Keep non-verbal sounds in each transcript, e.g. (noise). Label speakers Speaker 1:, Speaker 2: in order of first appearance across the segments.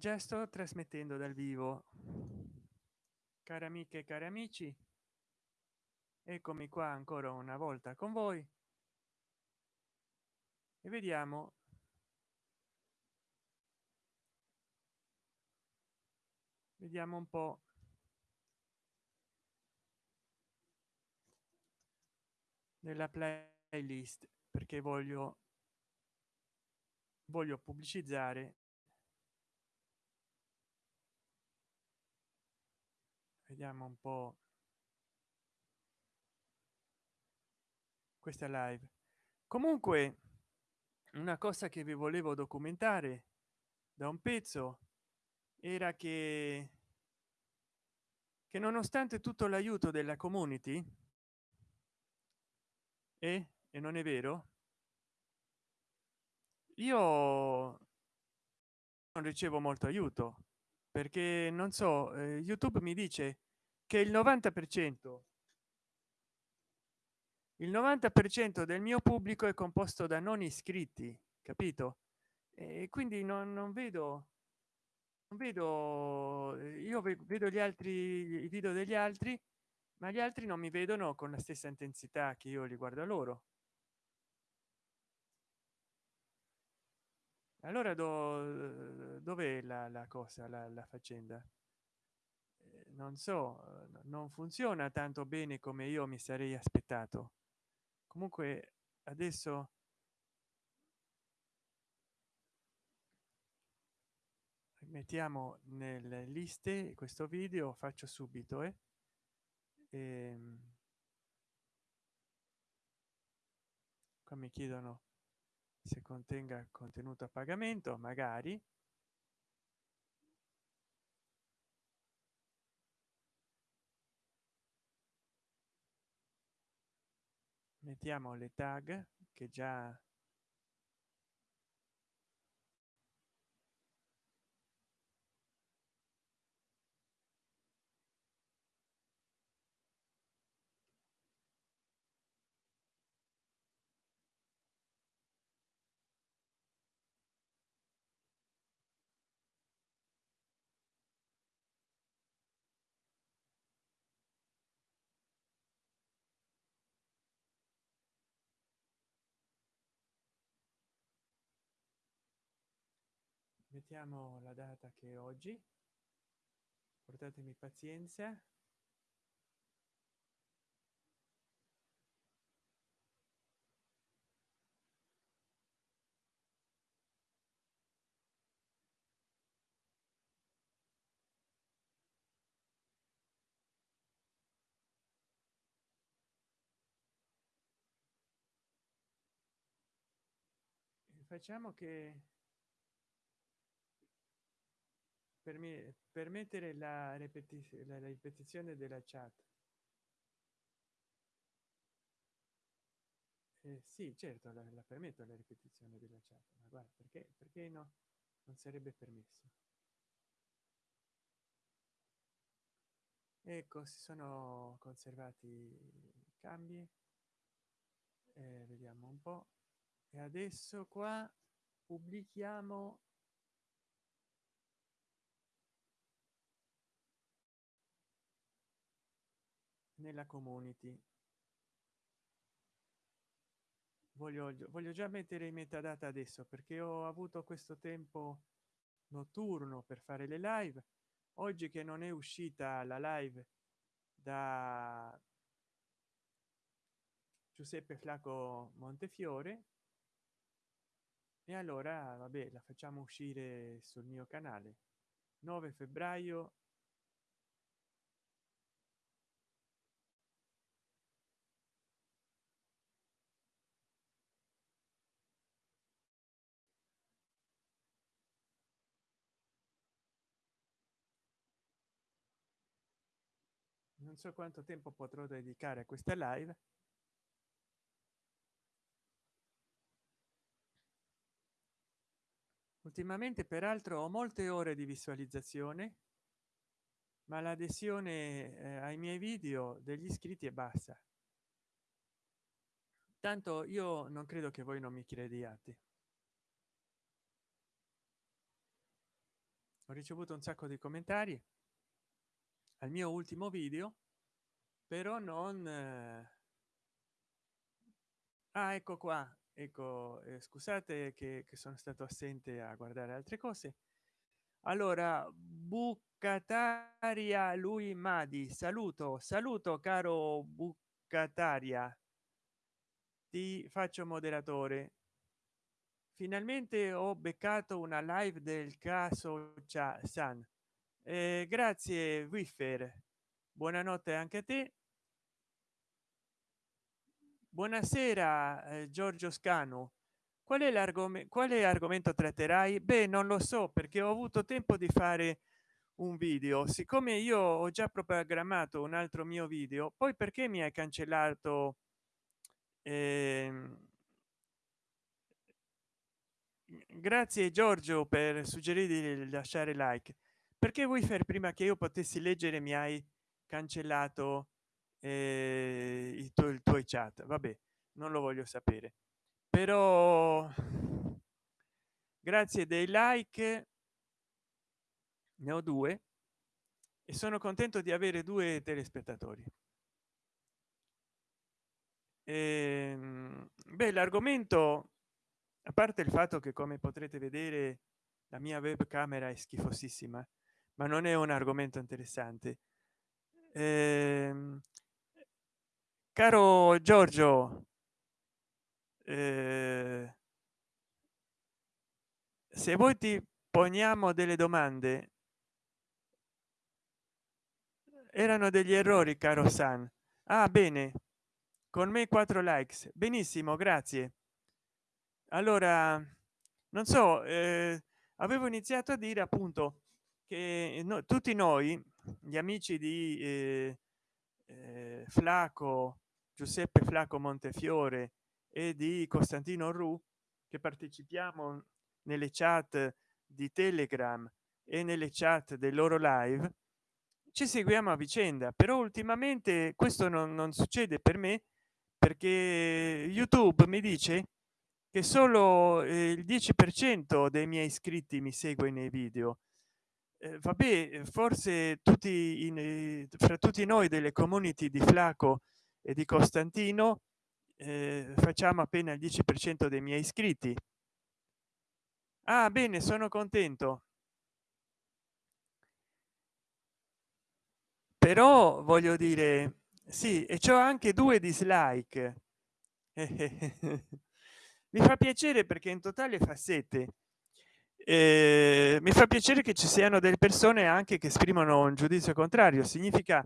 Speaker 1: già sto trasmettendo dal vivo. Cari amiche e cari amici eccomi qua ancora una volta con voi e vediamo vediamo un po nella playlist perché voglio voglio pubblicizzare vediamo un po. Questa live. Comunque una cosa che vi volevo documentare da un pezzo era che che nonostante tutto l'aiuto della community e, e non è vero io non ricevo molto aiuto perché non so eh, youtube mi dice che il 90 per cento il 90 per cento del mio pubblico è composto da non iscritti capito? E quindi non, non vedo non vedo io vedo gli altri i video degli altri ma gli altri non mi vedono con la stessa intensità che io li guardo loro. Allora do, dov'è la, la cosa la, la faccenda non so non funziona tanto bene come io mi sarei aspettato comunque adesso mettiamo nelle liste questo video faccio subito eh? e ehm, qua mi chiedono se contenga contenuto a pagamento magari mettiamo le tag che già mettiamo la data che oggi. Portatemi pazienza. Facciamo che per me permettere la ripetizione la ripetizione della chat. Eh, sì certo la, la permetto la ripetizione della chat ma guarda perché perché no? Non sarebbe permesso. Ecco si sono conservati i cambi. Eh, vediamo un po. E adesso qua pubblichiamo nella community. Voglio, voglio già mettere in metadata adesso perché ho avuto questo tempo notturno per fare le live. Oggi che non è uscita la live da giuseppe flaco montefiore e allora vabbè la facciamo uscire sul mio canale. 9 febbraio non so quanto tempo potrò dedicare a questa live. Ultimamente peraltro ho molte ore di visualizzazione ma l'adesione eh, ai miei video degli iscritti è bassa. Tanto io non credo che voi non mi crediate. Ho ricevuto un sacco di commentari al mio ultimo video però non eh... ah ecco qua ecco eh, scusate che, che sono stato assente a guardare altre cose. Allora bucataria lui madi saluto saluto caro bucataria. Ti faccio moderatore. Finalmente ho beccato una live del caso san eh, grazie wiffer. Buonanotte anche a te buonasera eh, giorgio scano qual è l'argomento quale argomento tratterai? Beh non lo so perché ho avuto tempo di fare un video. Siccome io ho già programmato un altro mio video poi perché mi hai cancellato eh, grazie giorgio per suggerire di lasciare like. Perché vuoi fare prima che io potessi leggere mi hai cancellato eh, i tuoi, tuoi chat. Vabbè non lo voglio sapere. Però grazie dei like ne ho due e sono contento di avere due telespettatori. E, ehm, beh l'argomento a parte il fatto che come potrete vedere la mia webcamera è schifosissima ma non è un argomento interessante. Eh, caro giorgio eh, se voi ti poniamo delle domande. Erano degli errori caro san. Ah bene. Con me quattro likes. Benissimo grazie. Allora non so eh, avevo iniziato a dire appunto che no, tutti noi gli amici di eh, eh, flaco giuseppe flaco montefiore e di costantino ru che partecipiamo nelle chat di telegram e nelle chat del loro live. Ci seguiamo a vicenda però ultimamente questo non, non succede per me perché youtube mi dice che solo eh, il 10 per cento dei miei iscritti mi segue nei video eh, vabbè forse tutti in, eh, fra tutti noi delle community di flaco e di costantino eh, facciamo appena il 10 per cento dei miei iscritti. Ah bene sono contento. Però voglio dire sì e c'ho anche due dislike. (laughs) Mi fa piacere perché in totale fa sette eh, mi fa piacere che ci siano delle persone anche che esprimono un giudizio contrario. Significa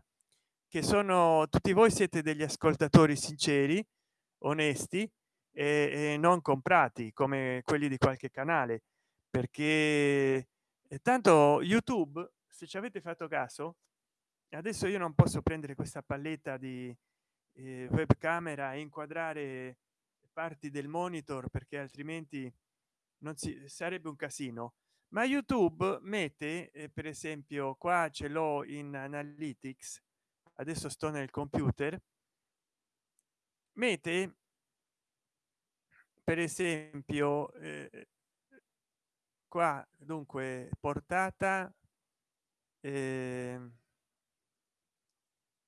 Speaker 1: che sono tutti voi siete degli ascoltatori sinceri onesti e, e non comprati come quelli di qualche canale. Perché eh, tanto youtube se ci avete fatto caso adesso io non posso prendere questa palletta di eh, webcamera e inquadrare parti del monitor perché altrimenti non si sarebbe un casino. Ma youtube mette eh, per esempio qua ce l'ho in analytics adesso sto nel computer mette per esempio eh, qua dunque portata eh,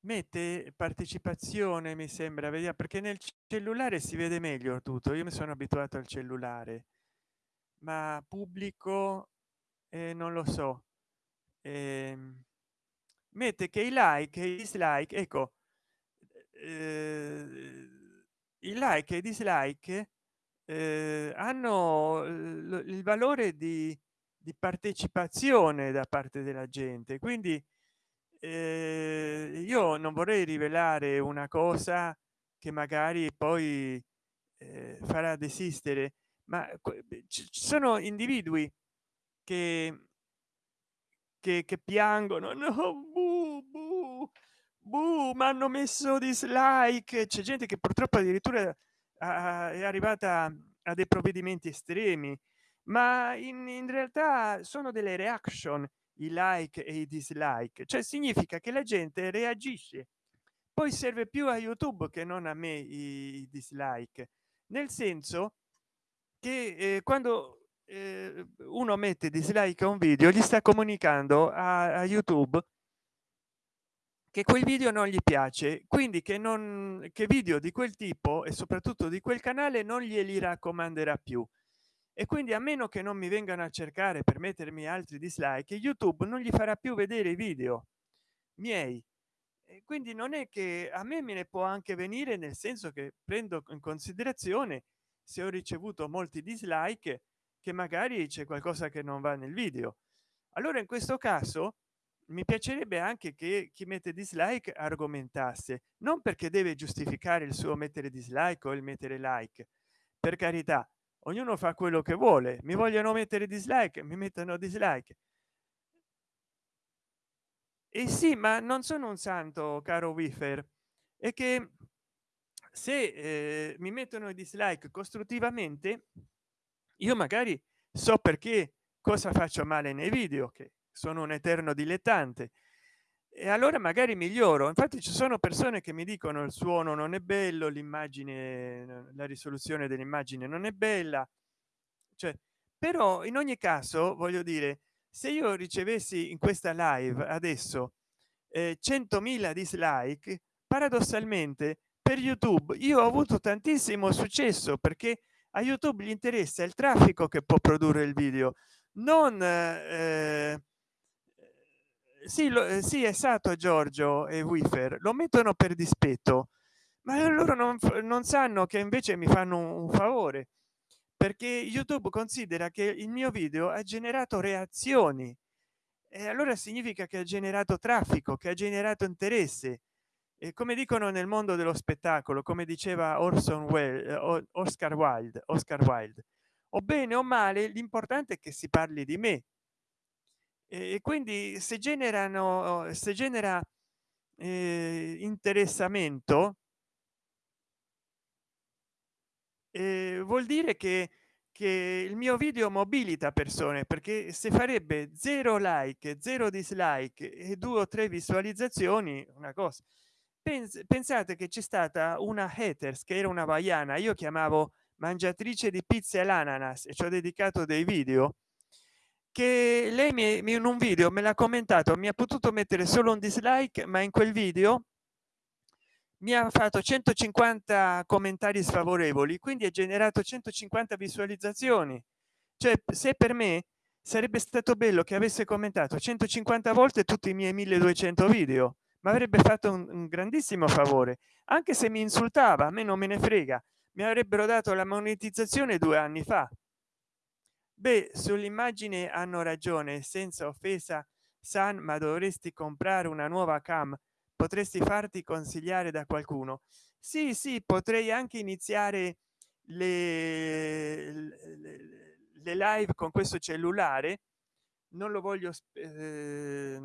Speaker 1: mette partecipazione mi sembra vediamo perché nel cellulare si vede meglio tutto io mi sono abituato al cellulare ma pubblico eh, non lo so. Eh, mette che i like e dislike ecco eh, i like e i dislike eh, hanno il valore di, di partecipazione da parte della gente. Quindi eh, io non vorrei rivelare una cosa che magari poi eh, farà desistere ma ci sono individui che che, che piangono no buh, buh, buh, mi hanno messo dislike c'è gente che purtroppo addirittura è arrivata a dei provvedimenti estremi ma in, in realtà sono delle reaction i like e i dislike. Cioè significa che la gente reagisce. Poi serve più a youtube che non a me i dislike. Nel senso che eh, quando eh, uno mette dislike a un video gli sta comunicando a, a youtube che quel video non gli piace quindi che non che video di quel tipo e soprattutto di quel canale non glieli raccomanderà più. E quindi a meno che non mi vengano a cercare per mettermi altri dislike youtube non gli farà più vedere i video miei. Quindi non è che a me me ne può anche venire nel senso che prendo in considerazione se ho ricevuto molti dislike che magari c'è qualcosa che non va nel video. Allora in questo caso mi piacerebbe anche che chi mette dislike argomentasse non perché deve giustificare il suo mettere dislike o il mettere like. Per carità ognuno fa quello che vuole. Mi vogliono mettere dislike mi mettono dislike. E sì ma non sono un santo caro wifer e che se eh, mi mettono i dislike costruttivamente io magari so perché cosa faccio male nei video che sono un eterno dilettante. E allora magari miglioro. Infatti ci sono persone che mi dicono il suono non è bello l'immagine la risoluzione dell'immagine non è bella. Cioè però in ogni caso voglio dire se io ricevessi in questa live adesso eh, 100.000 dislike paradossalmente per youtube io ho avuto tantissimo successo perché a youtube gli interessa il traffico che può produrre il video non eh, sì, lo, eh, sì esatto giorgio e wifer lo mettono per dispetto ma loro non, non sanno che invece mi fanno un, un favore perché youtube considera che il mio video ha generato reazioni e allora significa che ha generato traffico che ha generato interesse e come dicono nel mondo dello spettacolo come diceva orson well eh, oscar wilde oscar wilde o bene o male l'importante è che si parli di me e quindi se generano se genera eh, interessamento eh, vuol dire che che il mio video mobilita persone perché se farebbe zero like zero dislike e due o tre visualizzazioni una cosa pensate che c'è stata una haters che era una vaiana. Io chiamavo mangiatrice di pizza e l'ananas e ci ho dedicato dei video che lei mi in un video me l'ha commentato mi ha potuto mettere solo un dislike ma in quel video mi ha fatto 150 commentari sfavorevoli quindi ha generato 150 visualizzazioni. Cioè se per me sarebbe stato bello che avesse commentato 150 volte tutti i miei 1200 video ma avrebbe fatto un, un grandissimo favore. Anche se mi insultava a me non me ne frega. Mi avrebbero dato la monetizzazione due anni fa. Beh sull'immagine hanno ragione. Senza offesa san ma dovresti comprare una nuova cam. Potresti farti consigliare da qualcuno. Sì sì potrei anche iniziare le, le live con questo cellulare. Non lo voglio eh,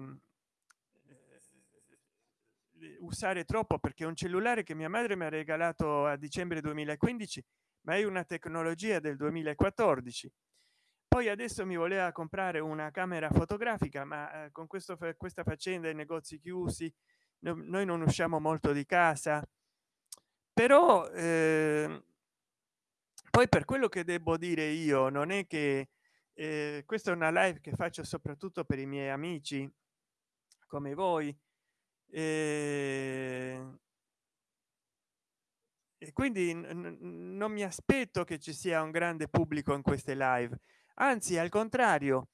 Speaker 1: usare troppo perché un cellulare che mia madre mi ha regalato a dicembre 2015 ma è una tecnologia del 2014 poi adesso mi voleva comprare una camera fotografica ma eh, con questo questa faccenda i negozi chiusi noi non usciamo molto di casa. Però eh, poi per quello che devo dire io non è che eh, questa è una live che faccio soprattutto per i miei amici come voi eh, e quindi non mi aspetto che ci sia un grande pubblico in queste live. Anzi al contrario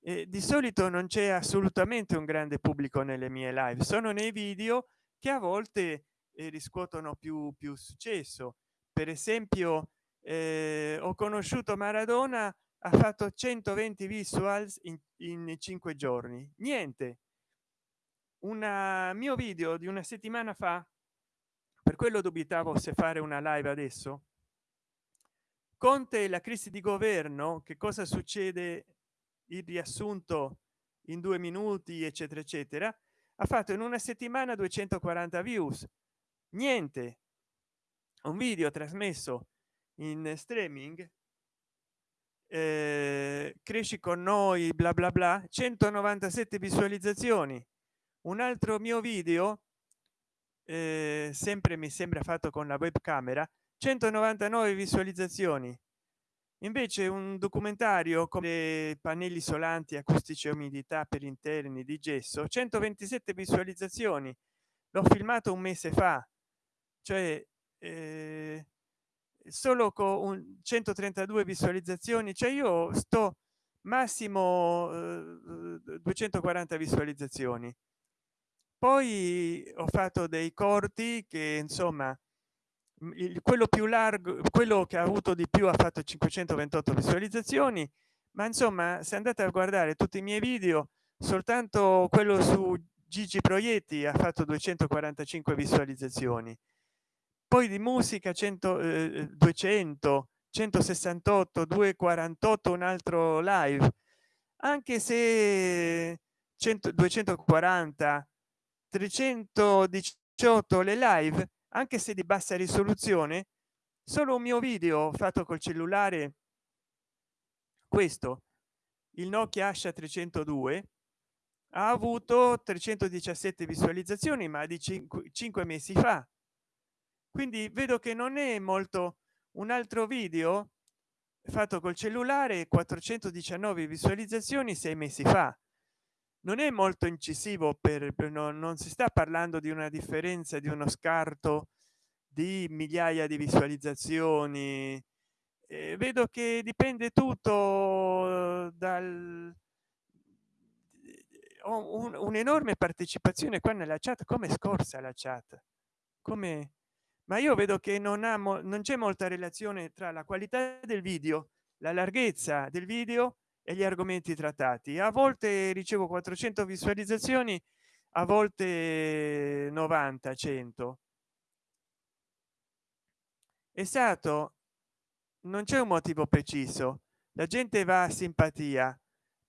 Speaker 1: eh, di solito non c'è assolutamente un grande pubblico nelle mie live. Sono nei video che a volte eh, riscuotono più più successo. Per esempio eh, ho conosciuto maradona ha fatto 120 visuals in, in cinque giorni. Niente un mio video di una settimana fa per quello dubitavo se fare una live adesso conte la crisi di governo che cosa succede il riassunto in due minuti eccetera eccetera ha fatto in una settimana 240 views. Niente. Un video trasmesso in streaming eh, cresci con noi bla bla bla 197 visualizzazioni un altro mio video eh, sempre mi sembra fatto con la webcamera 199 visualizzazioni. Invece un documentario come pannelli isolanti acustici e umidità per interni di gesso 127 visualizzazioni. L'ho filmato un mese fa cioè eh, solo con 132 visualizzazioni cioè io sto massimo eh, 240 visualizzazioni poi ho fatto dei corti che insomma il, quello più largo quello che ha avuto di più ha fatto 528 visualizzazioni ma insomma se andate a guardare tutti i miei video soltanto quello su gigi proietti ha fatto 245 visualizzazioni. Poi di musica 100 eh, 200 168 248 un altro live. Anche se 100 240 318 le live anche se di bassa risoluzione solo un mio video fatto col cellulare questo il nokia asha 302 ha avuto 317 visualizzazioni ma di 5, 5 mesi fa. Quindi vedo che non è molto un altro video fatto col cellulare 419 visualizzazioni sei mesi fa non è molto incisivo per, per no, non si sta parlando di una differenza di uno scarto di migliaia di visualizzazioni. Eh, vedo che dipende tutto dal ho un, un'enorme partecipazione qua nella chat come scorsa la chat? Come ma io vedo che non amo non c'è molta relazione tra la qualità del video la larghezza del video e gli argomenti trattati. A volte ricevo 400 visualizzazioni a volte 90 100 esatto non c'è un motivo preciso. La gente va a simpatia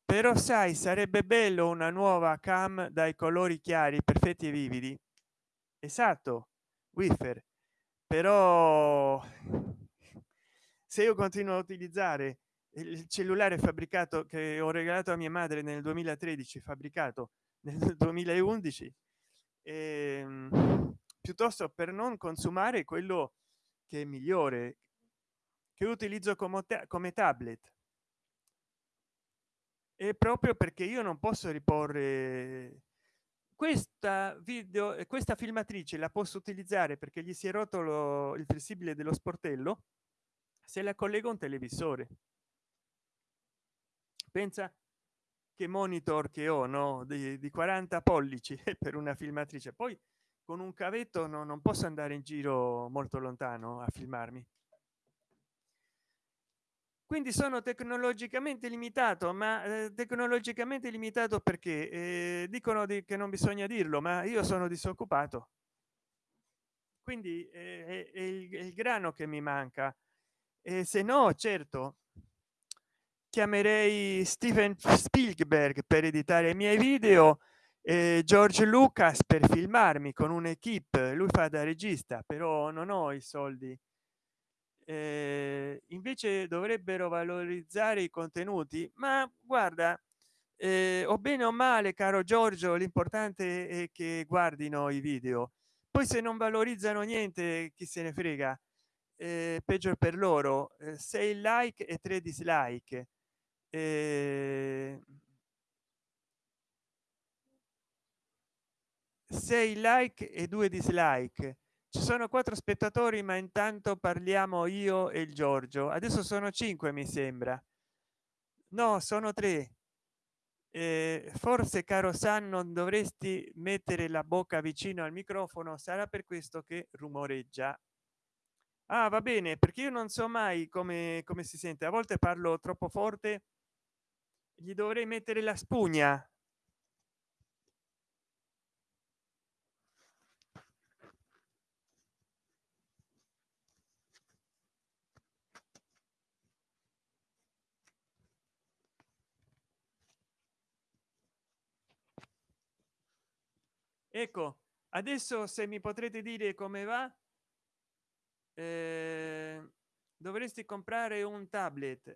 Speaker 1: però sai sarebbe bello una nuova cam dai colori chiari perfetti e vividi. Esatto wiffer però se io continuo a utilizzare il cellulare fabbricato che ho regalato a mia madre nel 2013 fabbricato (laughs) nel 2011 ehm, piuttosto per non consumare quello che è migliore che utilizzo come, come tablet. E proprio perché io non posso riporre questa video e questa filmatrice la posso utilizzare perché gli si è rotto lo, il flessibile dello sportello se la collego un televisore pensa che monitor che ho no? Di, di 40 pollici (laughs) per una filmatrice. Poi con un cavetto no, non posso andare in giro molto lontano a filmarmi. Quindi sono tecnologicamente limitato ma eh, tecnologicamente limitato perché? Eh, dicono di, che non bisogna dirlo ma io sono disoccupato. Quindi eh, è, il, è, il, grano che mi manca. E se no certo chiamerei steven spielberg per editare i miei video e george lucas per filmarmi con un'equipe. Lui fa da regista però non ho i soldi. Eh, invece dovrebbero valorizzare i contenuti ma guarda eh, o bene o male caro giorgio l'importante è che guardino i video. Poi se non valorizzano niente chi se ne frega? Eh, peggio per loro eh, 6 like e 3 dislike eh, 6 like e 2 dislike. Ci sono quattro spettatori ma intanto parliamo io e il giorgio. Adesso sono cinque mi sembra. No sono tre. Eh, forse caro san non dovresti mettere la bocca vicino al microfono. Sarà per questo che rumoreggia. Ah va bene perché io non so mai come come si sente. A volte parlo troppo forte gli dovrei mettere la spugna. Ecco adesso se mi potrete dire come va eh, dovresti comprare un tablet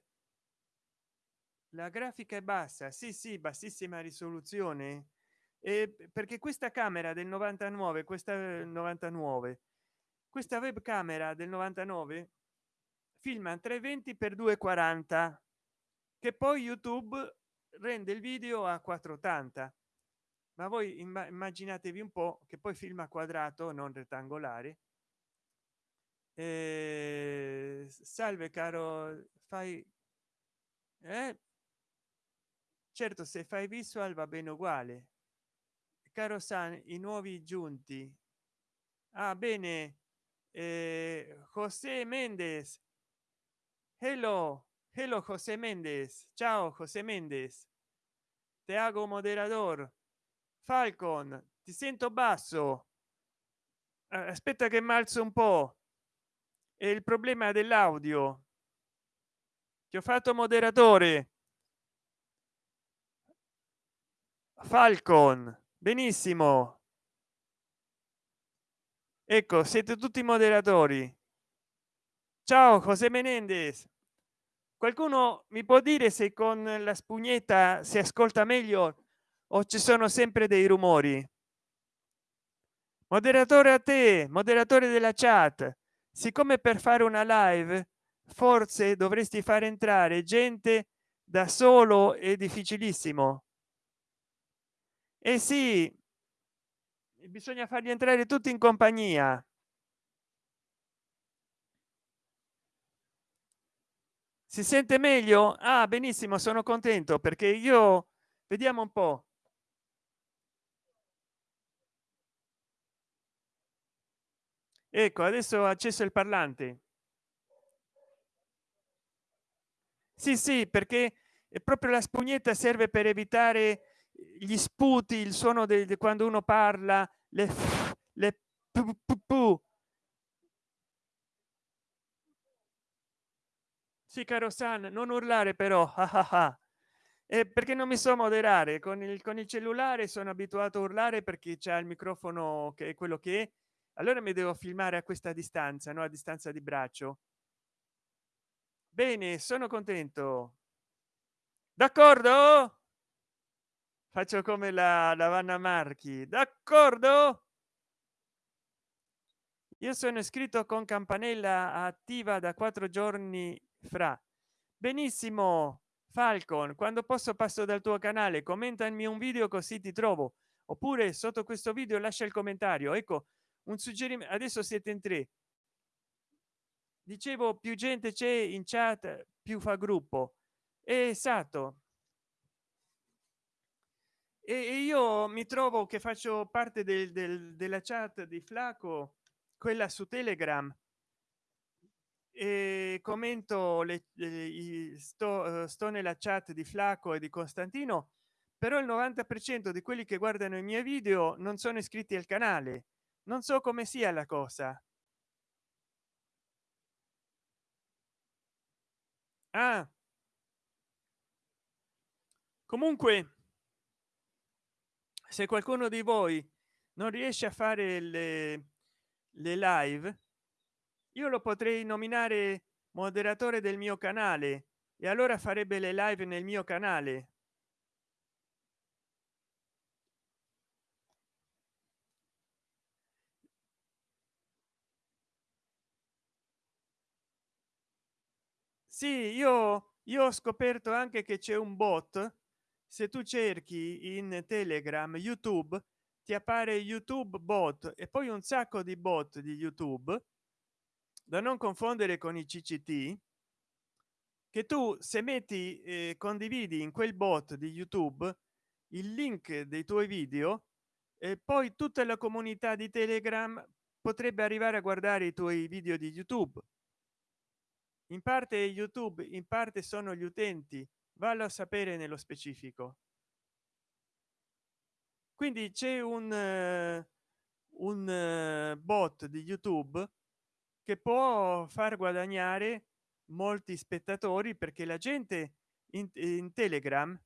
Speaker 1: la grafica è bassa sì sì bassissima risoluzione. E perché questa camera del 99 questa 99 questa webcamera del 99 filma 320 per 240 che poi youtube rende il video a 480 ma voi immaginatevi un po che poi filma quadrato non rettangolare. Eh, salve caro fai eh? Certo se fai visual va bene uguale. Caro san i nuovi giunti. Ah bene. Eh, josé mendes hello hello josé mendes ciao josé mendes te hago moderador. Falcon ti sento basso. Aspetta che malzo un po. È il problema dell'audio. Ti ho fatto moderatore falcon. Benissimo. Ecco siete tutti moderatori. Ciao josé menendez qualcuno mi può dire se con la spugnetta si ascolta meglio o ci sono sempre dei rumori? Moderatore a te moderatore della chat. Siccome per fare una live forse dovresti far entrare gente da solo è difficilissimo eh sì bisogna farli entrare tutti in compagnia. Si sente meglio? Ah benissimo sono contento perché io vediamo un po. Ecco adesso ho acceso il parlante. Sì sì perché proprio la spugnetta serve per evitare gli sputi il suono di quando uno parla le, le sì caro san non urlare però (laughs) ah, ah, ah. Eh, perché non mi so moderare. Con il con il cellulare sono abituato a urlare perché c'è il microfono che è quello che è. Allora mi devo filmare a questa distanza no? A distanza di braccio. Bene sono contento. D'accordo faccio come la, la vanna marchi. D'accordo? Io sono iscritto con campanella attiva da quattro giorni fra. Benissimo falcon quando posso passo dal tuo canale commentami un video così ti trovo. Oppure sotto questo video lascia il commentario. Ecco un suggerimento adesso siete in tre. Dicevo più gente c'è in chat più fa gruppo. Esatto e io mi trovo che faccio parte del, del, della chat di flaco quella su telegram e commento le, le sto, eh, sto nella chat di flaco e di costantino però il 90 per cento di quelli che guardano i miei video non sono iscritti al canale non so come sia la cosa ah. comunque se qualcuno di voi non riesce a fare le, le live io lo potrei nominare moderatore del mio canale e allora farebbe le live nel mio canale. Sì io io ho scoperto anche che c'è un bot se tu cerchi in telegram youtube ti appare youtube bot e poi un sacco di bot di youtube da non confondere con i cct che tu se metti eh, condividi in quel bot di youtube il link dei tuoi video e poi tutta la comunità di telegram potrebbe arrivare a guardare i tuoi video di youtube. In parte youtube in parte sono gli utenti vallo a sapere nello specifico. Quindi c'è un un bot di youtube che può far guadagnare molti spettatori perché la gente in, in telegram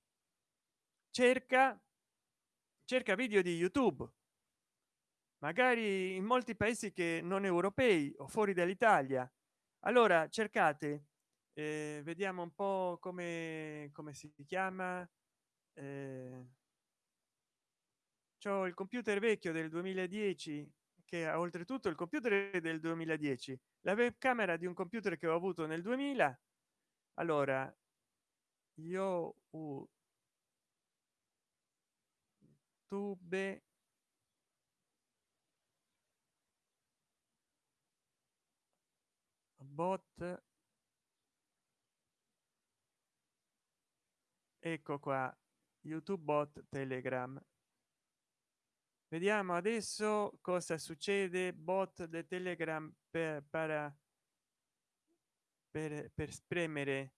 Speaker 1: cerca cerca video di youtube. Magari in molti paesi che non europei o fuori dall'italia. Allora cercate eh, vediamo un po come come si chiama. Eh, c'ho il computer vecchio del 2010 che ha oltretutto il computer del 2010 la webcamera di un computer che ho avuto nel 2000 allora io uh, tube bot ecco qua youtube bot telegram. Vediamo adesso cosa succede. Bot de telegram per, para, per, per spremere.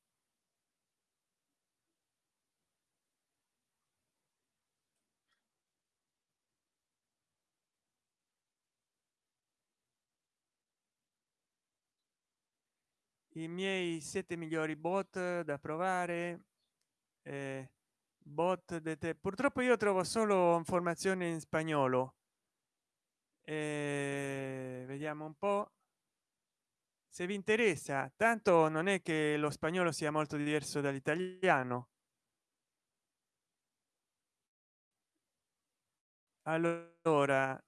Speaker 1: I miei sette migliori bot da provare eh, bot de te purtroppo io trovo solo informazioni in spagnolo. Eh, vediamo un po. Se vi interessa tanto non è che lo spagnolo sia molto diverso dall'italiano. Allora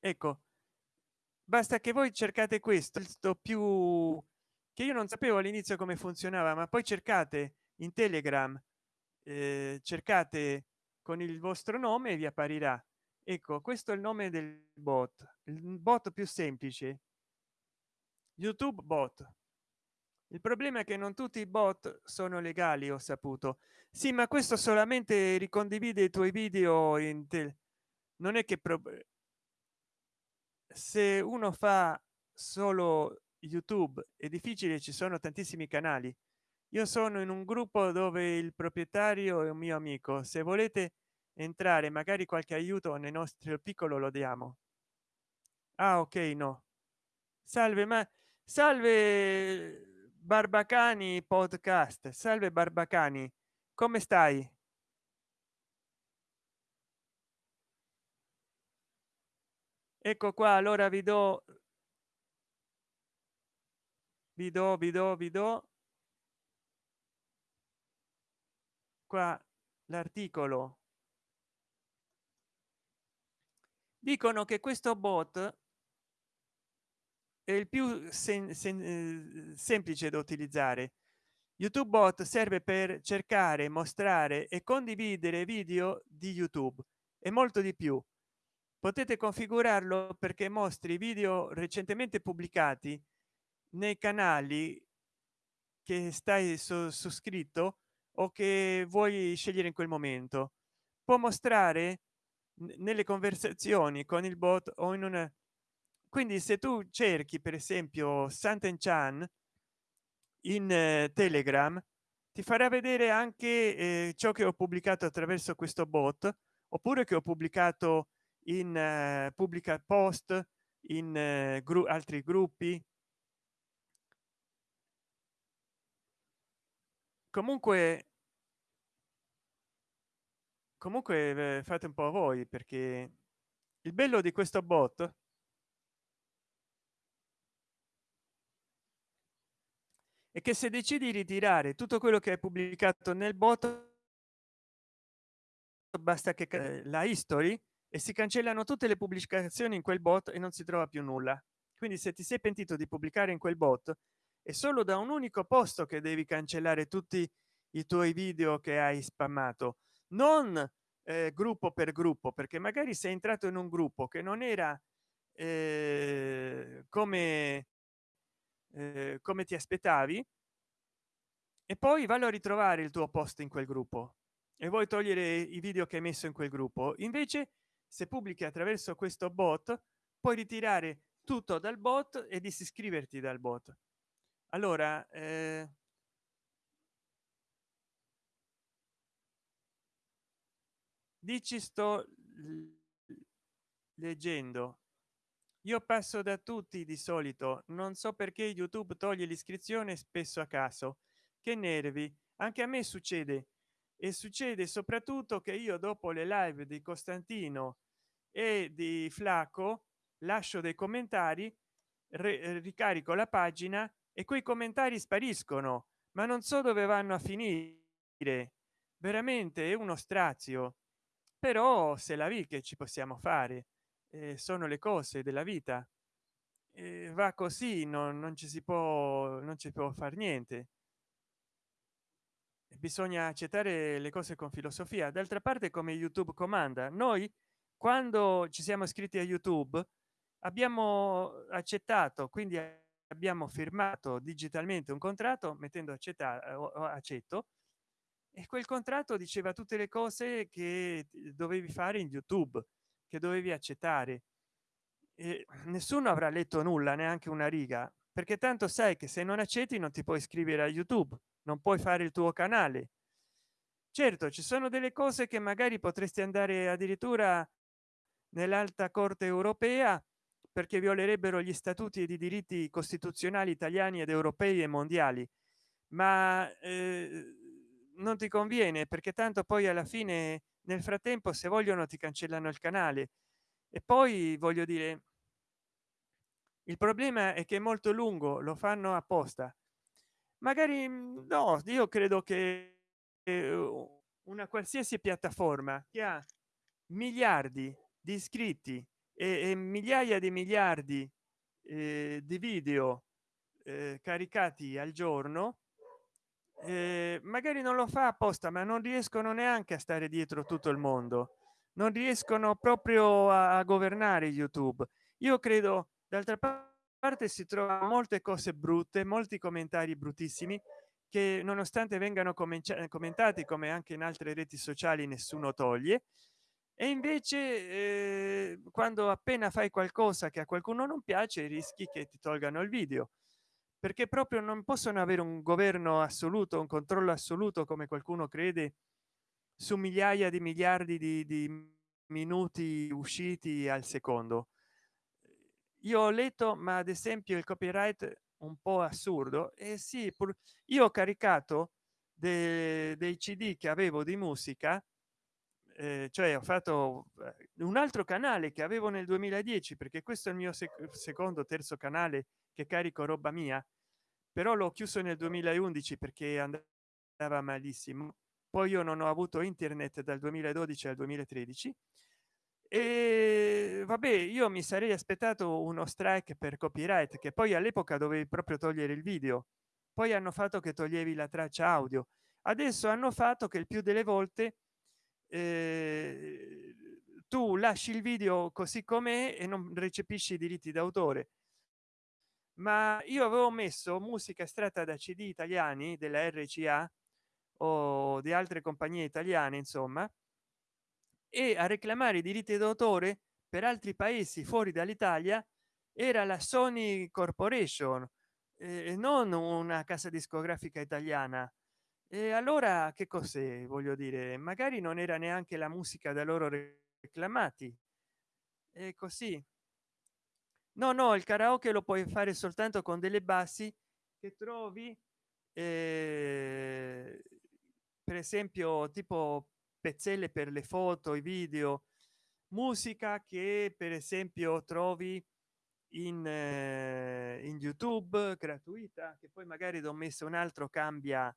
Speaker 1: ecco basta che voi cercate questo più che io non sapevo all'inizio come funzionava ma poi cercate in telegram eh, cercate con il vostro nome e vi apparirà. Ecco questo è il nome del bot il bot più semplice. Youtube bot. Il problema è che non tutti i bot sono legali ho saputo. Sì ma questo solamente ricondivide i tuoi video in te non è che se uno fa solo youtube è difficile ci sono tantissimi canali io sono in un gruppo dove il proprietario è un mio amico. Se volete entrare magari qualche aiuto nel nostro piccolo lo diamo. Ah ok no. Salve ma salve barbacani podcast. Salve barbacani. Come stai? Ecco qua allora vi do vi do vi do vi do qua l'articolo. Dicono che questo bot è il più sem sem semplice da utilizzare. Youtube bot serve per cercare mostrare e condividere video di youtube e molto di più. Potete configurarlo perché mostri video recentemente pubblicati nei canali che stai su, su scritto o che vuoi scegliere in quel momento può mostrare nelle conversazioni con il bot o in una quindi se tu cerchi per esempio santen chan in eh, telegram ti farà vedere anche eh, ciò che ho pubblicato attraverso questo bot oppure che ho pubblicato in eh, pubblica post in eh, gru altri gruppi comunque comunque fate un po voi perché il bello di questo bot è che se decidi di ritirare tutto quello che è pubblicato nel bot basta che la history e si cancellano tutte le pubblicazioni in quel bot e non si trova più nulla. Quindi se ti sei pentito di pubblicare in quel bot è solo da un unico posto che devi cancellare tutti i tuoi video che hai spammato. Non eh, gruppo per gruppo perché magari sei entrato in un gruppo che non era eh, come eh, come ti aspettavi e poi vallo a ritrovare il tuo posto in quel gruppo e vuoi togliere i video che hai messo in quel gruppo. Invece se pubblichi attraverso questo bot puoi ritirare tutto dal bot e disiscriverti dal bot allora eh, dici sto leggendo. Io passo da tutti di solito non so perché youtube toglie l'iscrizione spesso a caso. Che nervi anche a me succede. E succede soprattutto che io dopo le live di costantino e di flacco lascio dei commentari ricarico la pagina e quei commentari spariscono ma non so dove vanno a finire. Veramente è uno strazio. Però se la vi che ci possiamo fare eh, sono le cose della vita. Eh, va così non, non ci si può non ci può fare niente. Bisogna accettare le cose con filosofia. D'altra parte come youtube comanda noi quando ci siamo iscritti a youtube abbiamo accettato quindi abbiamo firmato digitalmente un contratto mettendo accettare o accetto e quel contratto diceva tutte le cose che dovevi fare in youtube che dovevi accettare. E nessuno avrà letto nulla neanche una riga perché tanto sai che se non accetti non ti puoi iscrivere a youtube non puoi fare il tuo canale. Certo ci sono delle cose che magari potresti andare addirittura nell'alta corte europea perché violerebbero gli statuti e i diritti costituzionali italiani ed europei e mondiali. Ma eh, non ti conviene perché tanto poi alla fine nel frattempo se vogliono ti cancellano il canale. E poi voglio dire il problema è che è molto lungo lo fanno apposta. Magari mm, no io credo che una qualsiasi piattaforma che ha miliardi di iscritti e, e migliaia di miliardi eh, di video eh, caricati al giorno eh, magari non lo fa apposta ma non riescono neanche a stare dietro tutto il mondo. Non riescono proprio a, a governare youtube. Io credo d'altra parte si trova molte cose brutte molti commentari bruttissimi che nonostante vengano commentati come anche in altre reti sociali nessuno toglie e invece eh, quando appena fai qualcosa che a qualcuno non piace rischi che ti tolgano il video. Perché proprio non possono avere un governo assoluto un controllo assoluto come qualcuno crede su migliaia di miliardi di, di minuti usciti al secondo. Io ho letto ma ad esempio il copyright un po assurdo e sì pur io ho caricato de, dei cd che avevo di musica eh, cioè ho fatto eh, un altro canale che avevo nel 2010 perché questo è il mio sec secondo terzo canale che carico roba mia però l'ho chiuso nel 2011 perché andava malissimo. Poi io non ho avuto internet dal 2012 al 2013 e vabbè io mi sarei aspettato uno strike per copyright che poi all'epoca dovevi proprio togliere il video. Poi hanno fatto che toglievi la traccia audio. Adesso hanno fatto che il più delle volte eh, tu lasci il video così com'è e non recepisci i diritti d'autore. Ma io avevo messo musica estratta da cd italiani della rca o di altre compagnie italiane insomma e a reclamare i diritti d'autore per altri paesi fuori dall'italia era la sony corporation eh, non una casa discografica italiana e allora che cos'è voglio dire? Magari non era neanche la musica da loro reclamati. E così. No no il karaoke lo puoi fare soltanto con delle bassi che trovi eh, per esempio tipo pezzelle per le foto i video musica che per esempio trovi in, eh, in youtube gratuita che poi magari do messo un altro cambia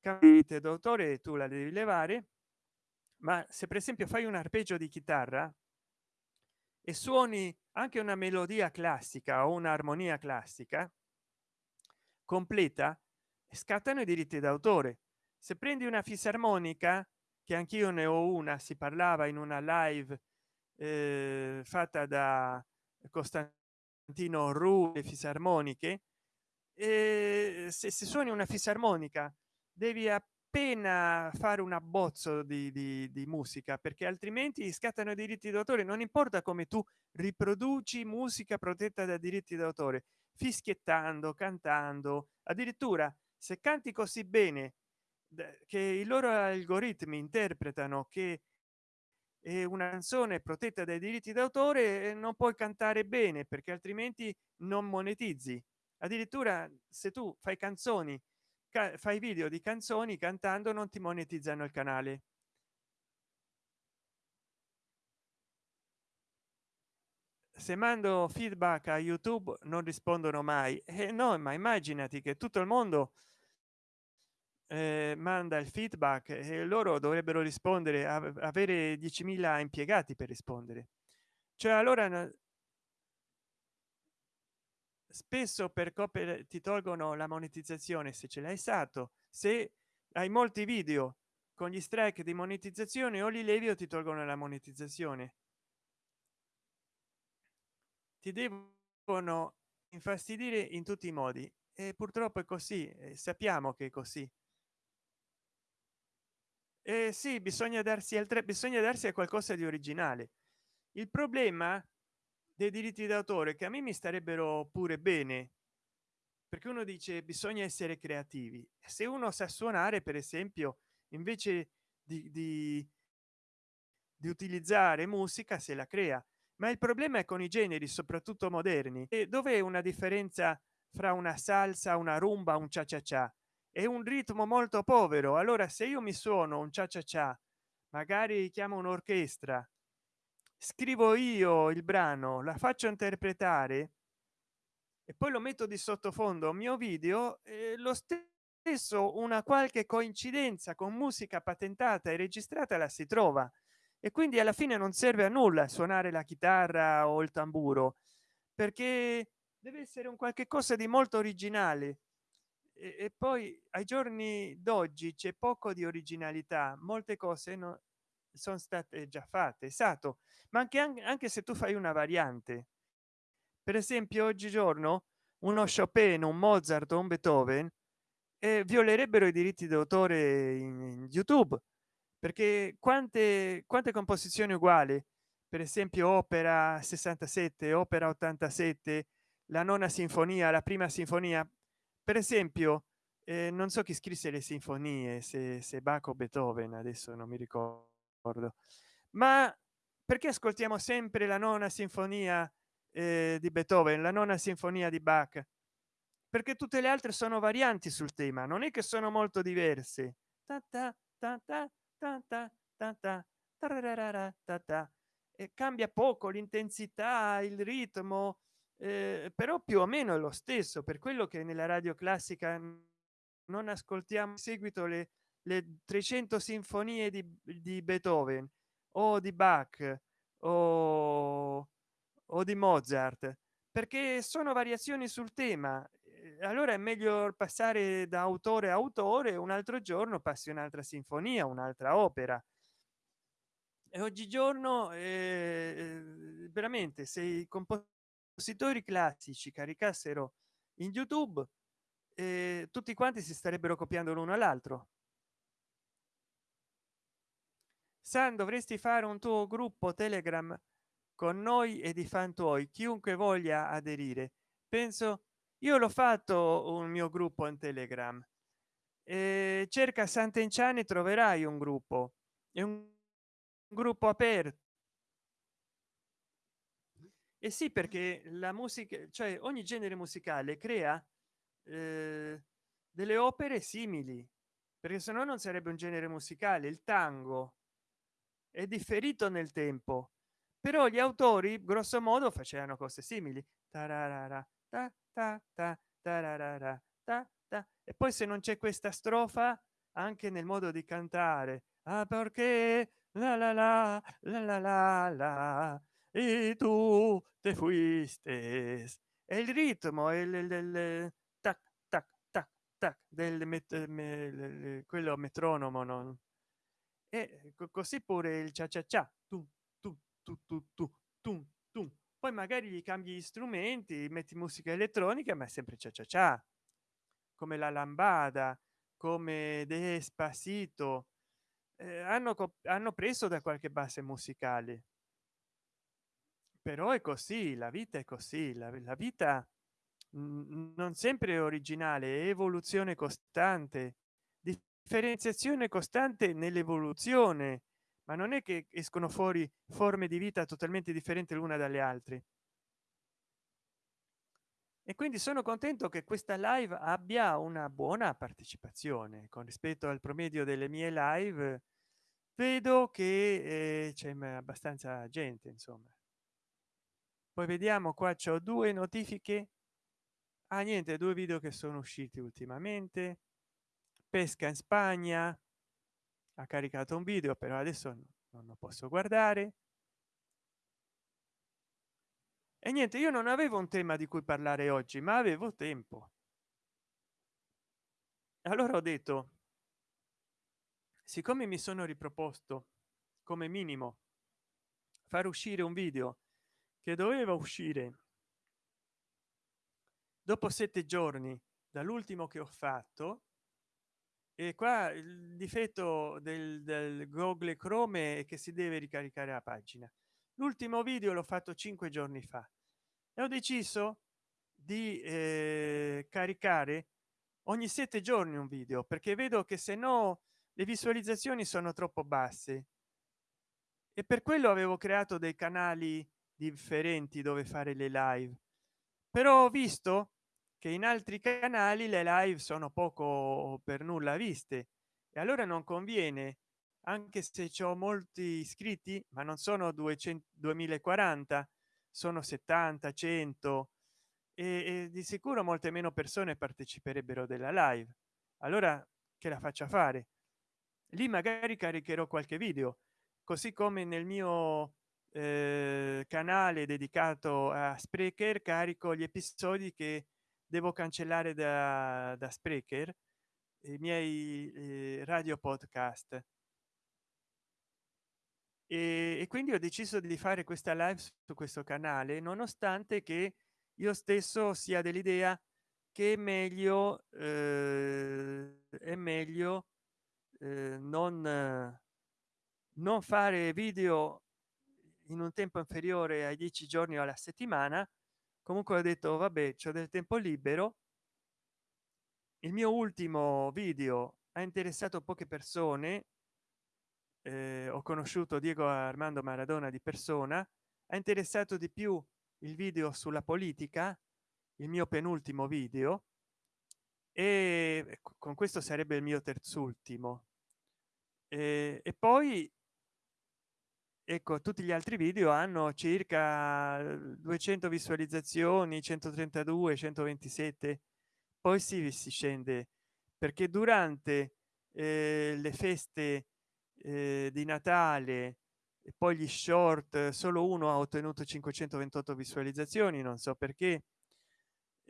Speaker 1: capite d'autore tu la devi levare ma se per esempio fai un arpeggio di chitarra e suoni anche una melodia classica o un'armonia classica completa scattano i diritti d'autore. Se prendi una fisarmonica che anch'io ne ho una si parlava in una live eh, fatta da costantino ru e fisarmoniche e se, se suoni una fisarmonica devi appena fare un abbozzo di, di, di musica perché altrimenti scattano i diritti d'autore. Non importa come tu riproduci musica protetta da diritti d'autore fischiettando cantando. Addirittura se canti così bene che i loro algoritmi interpretano che è una canzone protetta dai diritti d'autore non puoi cantare bene perché altrimenti non monetizzi. Addirittura se tu fai canzoni fai video di canzoni cantando non ti monetizzano il canale. Se mando feedback a youtube non rispondono mai. E (laughs) eh no ma immaginati che tutto il mondo eh, manda il feedback e loro dovrebbero rispondere avere 10.000 impiegati per rispondere. Cioè allora spesso per copere ti tolgono la monetizzazione se ce l'hai stato se hai molti video con gli strike di monetizzazione o li levi o ti tolgono la monetizzazione. Ti devono infastidire in tutti i modi e purtroppo è così sappiamo che è così. E sì bisogna darsi altre bisogna darsi a qualcosa di originale. Il problema dei diritti d'autore che a me mi starebbero pure bene. Perché uno dice bisogna essere creativi se uno sa suonare per esempio invece di, di, di utilizzare musica se la crea. Ma il problema è con i generi soprattutto moderni. E è una differenza fra una salsa una rumba un cia cia cia è un ritmo molto povero. Allora se io mi suono un cia cia cia magari chiamo un'orchestra scrivo io il brano la faccio interpretare e poi lo metto di sottofondo mio video eh, lo stesso una qualche coincidenza con musica patentata e registrata la si trova. E quindi alla fine non serve a nulla suonare la chitarra o il tamburo perché deve essere un qualche cosa di molto originale. E, e poi ai giorni d'oggi c'è poco di originalità molte cose non sono state già fatte esatto ma anche, anche se tu fai una variante. Per esempio oggigiorno uno chopin un mozart un beethoven eh, violerebbero i diritti d'autore in, in youtube perché quante quante composizioni uguali? Per esempio opera 67 opera 87 la nona sinfonia la prima sinfonia. Per esempio eh, non so chi scrisse le sinfonie se, se Bach Beethoven adesso non mi ricordo ma perché ascoltiamo sempre la nona sinfonia eh, di beethoven la nona sinfonia di bach? Perché tutte le altre sono varianti sul tema non è che sono molto diverse e eh, cambia poco l'intensità il ritmo eh, però più o meno è lo stesso. Per quello che nella radio classica non ascoltiamo in seguito le le 300 sinfonie di, di beethoven o di bach o, o di mozart perché sono variazioni sul tema. Allora è meglio passare da autore a autore un altro giorno passi un'altra sinfonia un'altra opera. E oggigiorno eh, veramente se i compositori classici caricassero in youtube eh, tutti quanti si starebbero copiando l'uno all'altro san dovresti fare un tuo gruppo telegram con noi e di fan tuoi chiunque voglia aderire. Penso io l'ho fatto un mio gruppo in telegram. E cerca sant'enciani troverai un gruppo. È un gruppo aperto. E sì perché la musica cioè ogni genere musicale crea eh, delle opere simili perché se no non sarebbe un genere musicale il tango è differito nel tempo. Però gli autori grosso modo facevano cose simili. Tararara, ta, ta, ta, tararara, ta, ta. e poi se non c'è questa strofa anche nel modo di cantare ah perché? La la la la la la la. E tu te fuiste. E il ritmo e il, il, il tac tac tac tac del met, me, quello metronomo non e così pure il cia cia cia tu tu tu tu tu tu tu poi magari gli cambi gli strumenti metti musica elettronica ma è sempre cia cia cia come la lambada come despacito eh, hanno hanno preso da qualche base musicale. Però è così la vita è così la, la vita non sempre originale evoluzione costante differenziazione costante nell'evoluzione ma non è che escono fuori forme di vita totalmente differenti l'una dalle altre. E quindi sono contento che questa live abbia una buona partecipazione. Con rispetto al promedio delle mie live vedo che eh, c'è abbastanza gente insomma. Poi vediamo qua c'ho due notifiche. Ah niente due video che sono usciti ultimamente pesca in spagna ha caricato un video però adesso non lo posso guardare. E niente io non avevo un tema di cui parlare oggi ma avevo tempo. Allora ho detto siccome mi sono riproposto come minimo far uscire un video che doveva uscire dopo sette giorni dall'ultimo che ho fatto e qua il difetto del, del google chrome è che si deve ricaricare la pagina. L'ultimo video l'ho fatto cinque giorni fa e ho deciso di eh, caricare ogni sette giorni un video perché vedo che se no le visualizzazioni sono troppo basse. E per quello avevo creato dei canali differenti dove fare le live. Però ho visto che in altri canali le live sono poco per nulla viste. E allora non conviene anche se ho molti iscritti ma non sono 200 2040 sono 70 100 e, e di sicuro molte meno persone parteciperebbero della live. Allora che la faccia fare? Lì magari caricherò qualche video così come nel mio eh, canale dedicato a sprecher carico gli episodi che devo cancellare da, da sprecher i miei eh, radio podcast. E, e quindi ho deciso di fare questa live su questo canale nonostante che io stesso sia dell'idea che è meglio eh, è meglio eh, non non fare video in un tempo inferiore ai dieci giorni alla settimana comunque ho detto vabbè c'è del tempo libero. Il mio ultimo video ha interessato poche persone eh, ho conosciuto diego armando maradona di persona ha interessato di più il video sulla politica il mio penultimo video e con questo sarebbe il mio terzultimo. E, e poi ecco tutti gli altri video hanno circa 200 visualizzazioni 132 127 poi si, si scende perché durante eh, le feste eh, di natale e poi gli short solo uno ha ottenuto 528 visualizzazioni non so perché.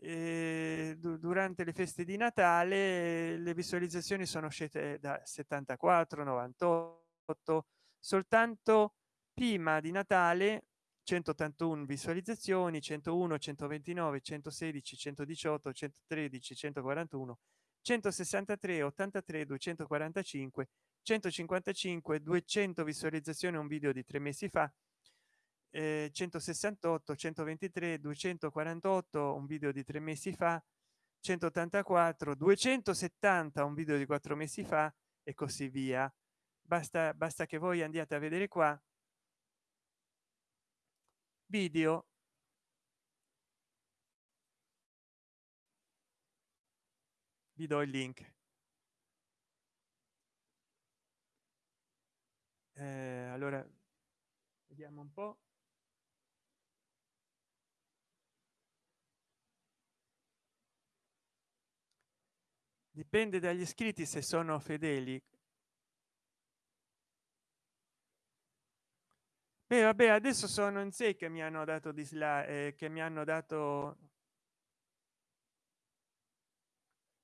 Speaker 1: Eh, durante le feste di natale le visualizzazioni sono scese da 74 98 soltanto prima di natale 181 visualizzazioni 101 129 116 118 113 141 163 83 245 155 200 visualizzazioni un video di tre mesi fa eh, 168 123 248 un video di tre mesi fa 184 270 un video di quattro mesi fa e così via. Basta basta che voi andiate a vedere qua video. Vi do il link. Eh, allora vediamo un po. Dipende dagli iscritti se sono fedeli Beh, vabbè adesso sono in sé che mi hanno dato dislike eh, che mi hanno dato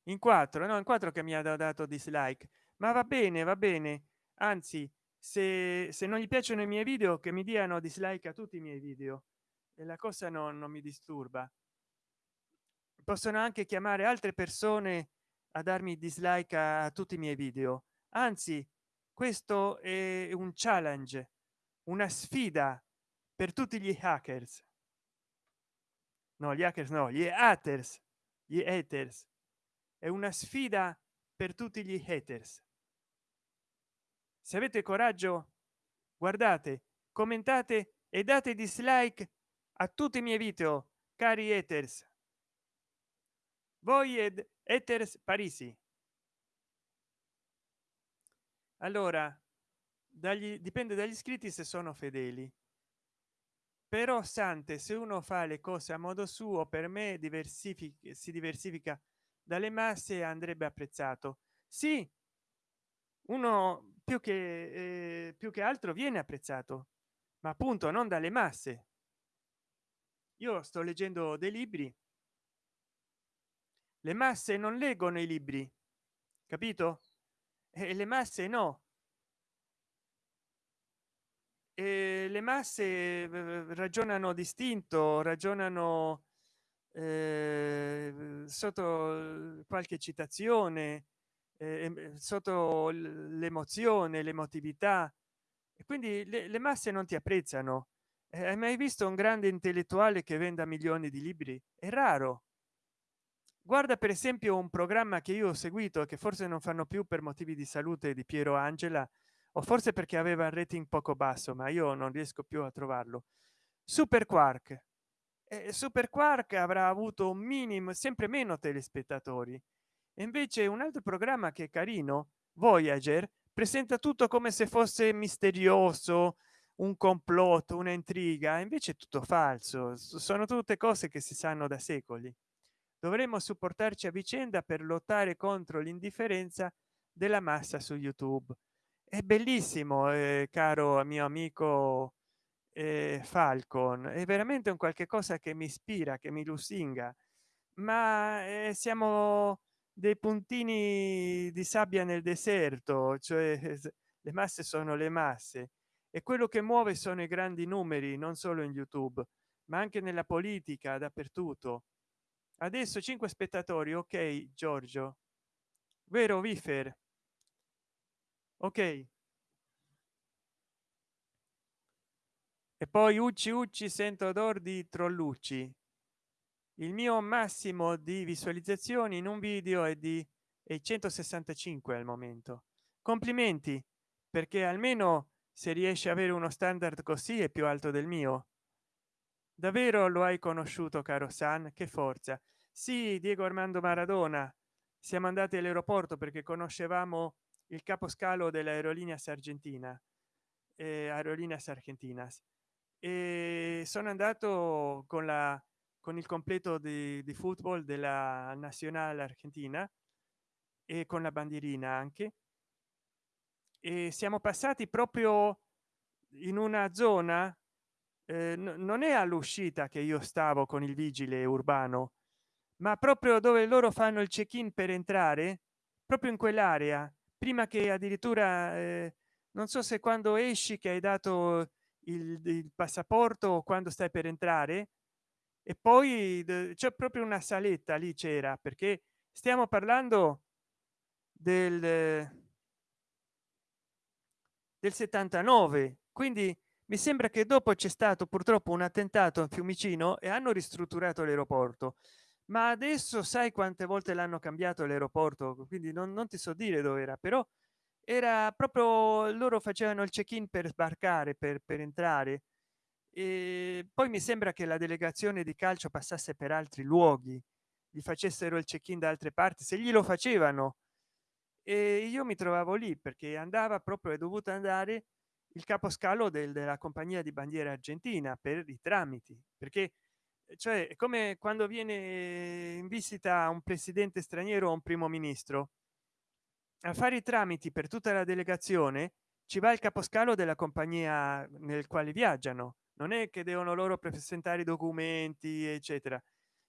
Speaker 1: in quattro no in quattro che mi ha dato dislike. Ma va bene va bene. Anzi se, se non gli piacciono i miei video che mi diano dislike a tutti i miei video. E la cosa non, non mi disturba. Possono anche chiamare altre persone a darmi dislike a tutti i miei video. Anzi questo è un challenge una sfida per tutti gli hackers. No gli hackers no gli haters gli haters. È una sfida per tutti gli haters. Se avete coraggio guardate commentate e date dislike a tutti i miei video cari haters. Voi ed haters parisi. Allora dagli dipende dagli iscritti se sono fedeli. Però sante se uno fa le cose a modo suo per me diversifica si diversifica dalle masse andrebbe apprezzato. Sì uno più che eh, più che altro viene apprezzato ma appunto non dalle masse. Io sto leggendo dei libri. Le masse non leggono i libri capito? E le masse no e le masse ragionano distinto ragionano eh, sotto qualche citazione eh, sotto l'emozione l'emotività. E quindi le, le, masse non ti apprezzano. Eh, hai mai visto un grande intellettuale che venda milioni di libri? È raro. Guarda per esempio un programma che io ho seguito che forse non fanno più per motivi di salute di piero angela o forse perché aveva il rating poco basso ma io non riesco più a trovarlo. Super quark e super quark avrà avuto un minimo sempre meno telespettatori. E invece un altro programma che è carino voyager presenta tutto come se fosse misterioso un complotto una intriga invece è tutto falso. Sono tutte cose che si sanno da secoli. Dovremmo supportarci a vicenda per lottare contro l'indifferenza della massa su youtube è bellissimo eh, caro mio amico eh, falcon. È veramente un qualche cosa che mi ispira che mi lusinga. Ma eh, siamo dei puntini di sabbia nel deserto cioè (laughs) le masse sono le masse. E quello che muove sono i grandi numeri non solo in youtube ma anche nella politica dappertutto. Adesso 5 spettatori ok giorgio. Vero wifer ok. E poi ucci ucci sento odor di trollucci. Il mio massimo di visualizzazioni in un video è di è 165 al momento. Complimenti perché almeno se riesce a avere uno standard così è più alto del mio. Davvero lo hai conosciuto caro san? Che forza. Sì diego armando maradona. Siamo andati all'aeroporto perché conoscevamo il caposcalo dell'aerolínea argentina eh, aerolíneas argentinas e sono andato con la con il completo di, di football della nazionale argentina e con la bandierina anche. E siamo passati proprio in una zona eh, non è all'uscita che io stavo con il vigile urbano ma proprio dove loro fanno il check in per entrare proprio in quell'area prima che addirittura eh, non so se quando esci che hai dato il, il passaporto o quando stai per entrare e poi c'è proprio una saletta lì c'era perché stiamo parlando del del 79 quindi mi sembra che dopo c'è stato purtroppo un attentato a fiumicino e hanno ristrutturato l'aeroporto ma adesso sai quante volte l'hanno cambiato l'aeroporto? Quindi non, non ti so dire dove era però era proprio loro facevano il check in per sbarcare per, per entrare. E poi mi sembra che la delegazione di calcio passasse per altri luoghi gli facessero il check in da altre parti se gli lo facevano. E io mi trovavo lì perché andava proprio è dovuto andare il caposcalo del, della compagnia di bandiera argentina per i tramiti perché cioè come quando viene in visita un presidente straniero o un primo ministro. A fare i tramiti per tutta la delegazione ci va il caposcalo della compagnia nel quale viaggiano. Non è che devono loro presentare i documenti eccetera.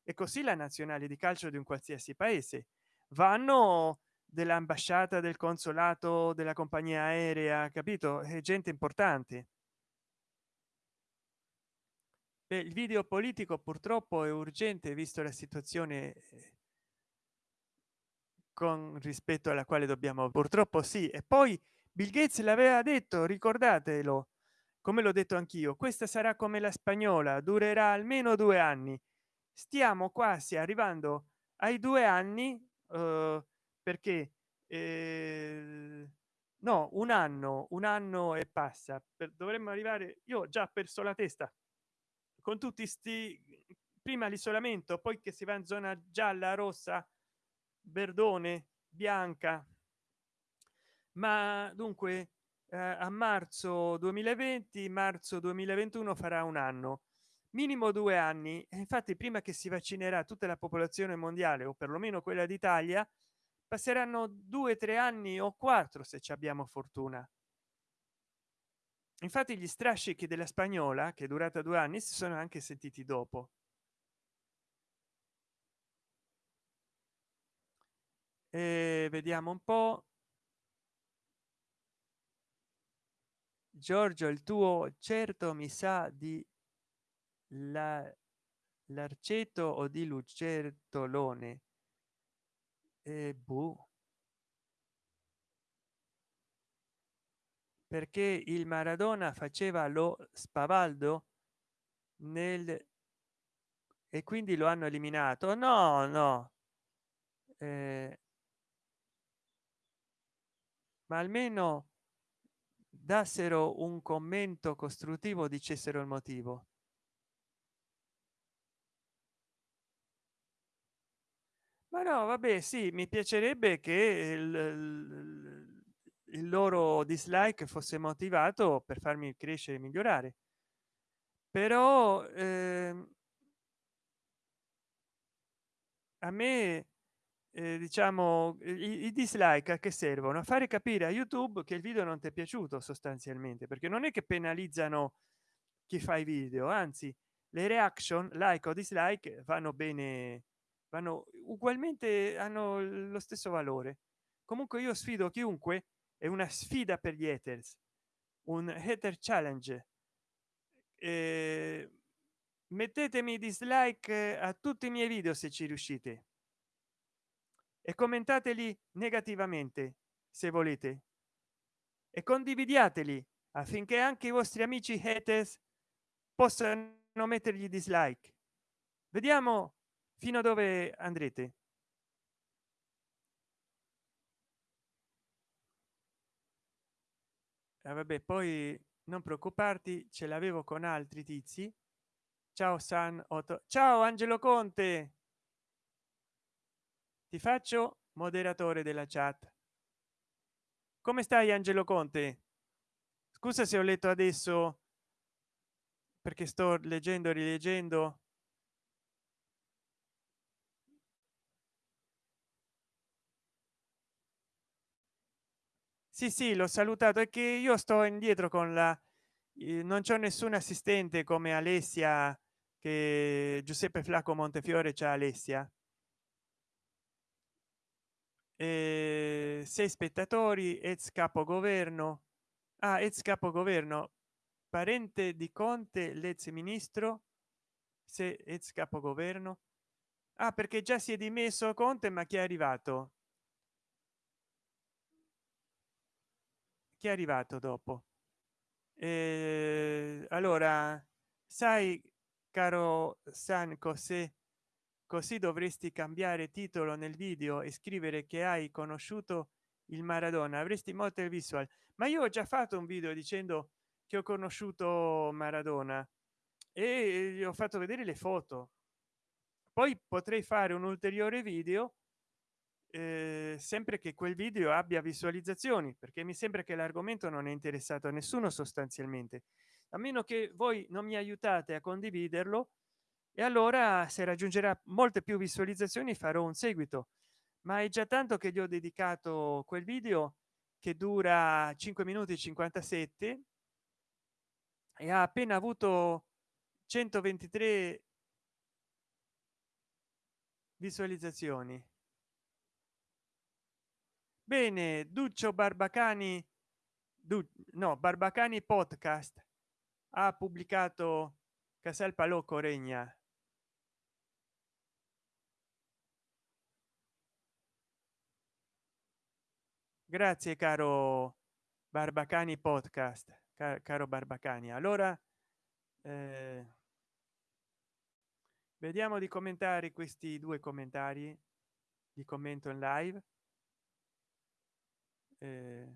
Speaker 1: E così la nazionale di calcio di un qualsiasi paese. Vanno dell'ambasciata del consolato della compagnia aerea capito? È gente importante Beh, il video politico purtroppo è urgente visto la situazione eh, con rispetto alla quale dobbiamo purtroppo sì. E poi bill gates l'aveva detto ricordatelo come l'ho detto anch'io questa sarà come la spagnola durerà almeno due anni. Stiamo quasi arrivando ai due anni eh, perché eh, no un anno un anno e passa. Per, dovremmo arrivare io ho già perso la testa con tutti sti prima l'isolamento poi che si va in zona gialla rossa verdone bianca. Ma dunque eh, a marzo 2020 marzo 2021 farà un anno minimo due anni. Infatti prima che si vaccinerà tutta la popolazione mondiale o perlomeno quella d'italia passeranno due tre anni o quattro se ci abbiamo fortuna infatti gli strascichi della spagnola che è durata due anni si sono anche sentiti dopo. E vediamo un po. Giorgio il tuo certo mi sa di la l'arceto o di lucertolone? E boh. Perché il maradona faceva lo spavaldo nel e quindi lo hanno eliminato? No no. Eh, ma almeno dassero un commento costruttivo dicessero il motivo. Ma no vabbè sì mi piacerebbe che il, il, il loro dislike fosse motivato per farmi crescere e migliorare. Però eh, a me eh, diciamo i, i dislike a che servono? A fare capire a youtube che il video non ti è piaciuto sostanzialmente perché non è che penalizzano chi fa i video anzi le reaction like o dislike vanno bene vanno ugualmente hanno lo stesso valore. Comunque io sfido chiunque è una sfida per gli haters un hater challenge. Eh, mettetemi dislike a tutti i miei video se ci riuscite e commentateli negativamente se volete. E condividiateli affinché anche i vostri amici haters possano mettergli dislike. Vediamo fino a dove andrete eh, vabbè poi non preoccuparti ce l'avevo con altri tizi. Ciao san 8 ciao angelo conte! Ti faccio moderatore della chat. Come stai angelo conte? Scusa se ho letto adesso perché sto leggendo rileggendo sì sì l'ho salutato. E che io sto indietro con la non c'è nessun assistente come alessia che giuseppe flacco montefiore c'è alessia. Eh, sei spettatori ex capogoverno. Ah, ex capogoverno parente di conte l'ex ministro. Se ex capogoverno. Ah perché già si è dimesso conte ma chi è arrivato chi è arrivato dopo? Eh, allora sai caro san cos'è così dovresti cambiare titolo nel video e scrivere che hai conosciuto il maradona. Avresti molte visual. Ma io ho già fatto un video dicendo che ho conosciuto maradona e gli ho fatto vedere le foto. Poi potrei fare un ulteriore video eh, sempre che quel video abbia visualizzazioni perché mi sembra che l'argomento non è interessato a nessuno sostanzialmente. A meno che voi non mi aiutate a condividerlo e allora se raggiungerà molte più visualizzazioni farò un seguito. Ma è già tanto che gli ho dedicato quel video che dura 5 minuti 57 e ha appena avuto 123 visualizzazioni bene duccio barbacani du no barbacani podcast ha pubblicato casal palocco regna. Grazie caro barbacani podcast car caro barbacani. Allora eh, vediamo di commentare questi due commentari di commento in live eh,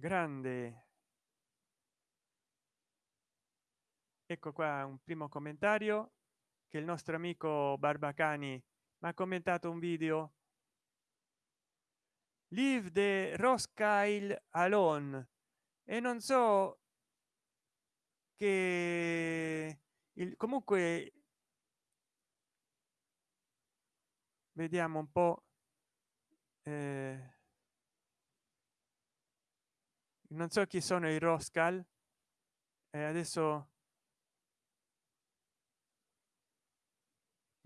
Speaker 1: grande. Ecco qua un primo commentario che il nostro amico barbacani mi ha commentato un video. Live the roscail alone e non so che il comunque vediamo un po eh, non so chi sono i roscal e adesso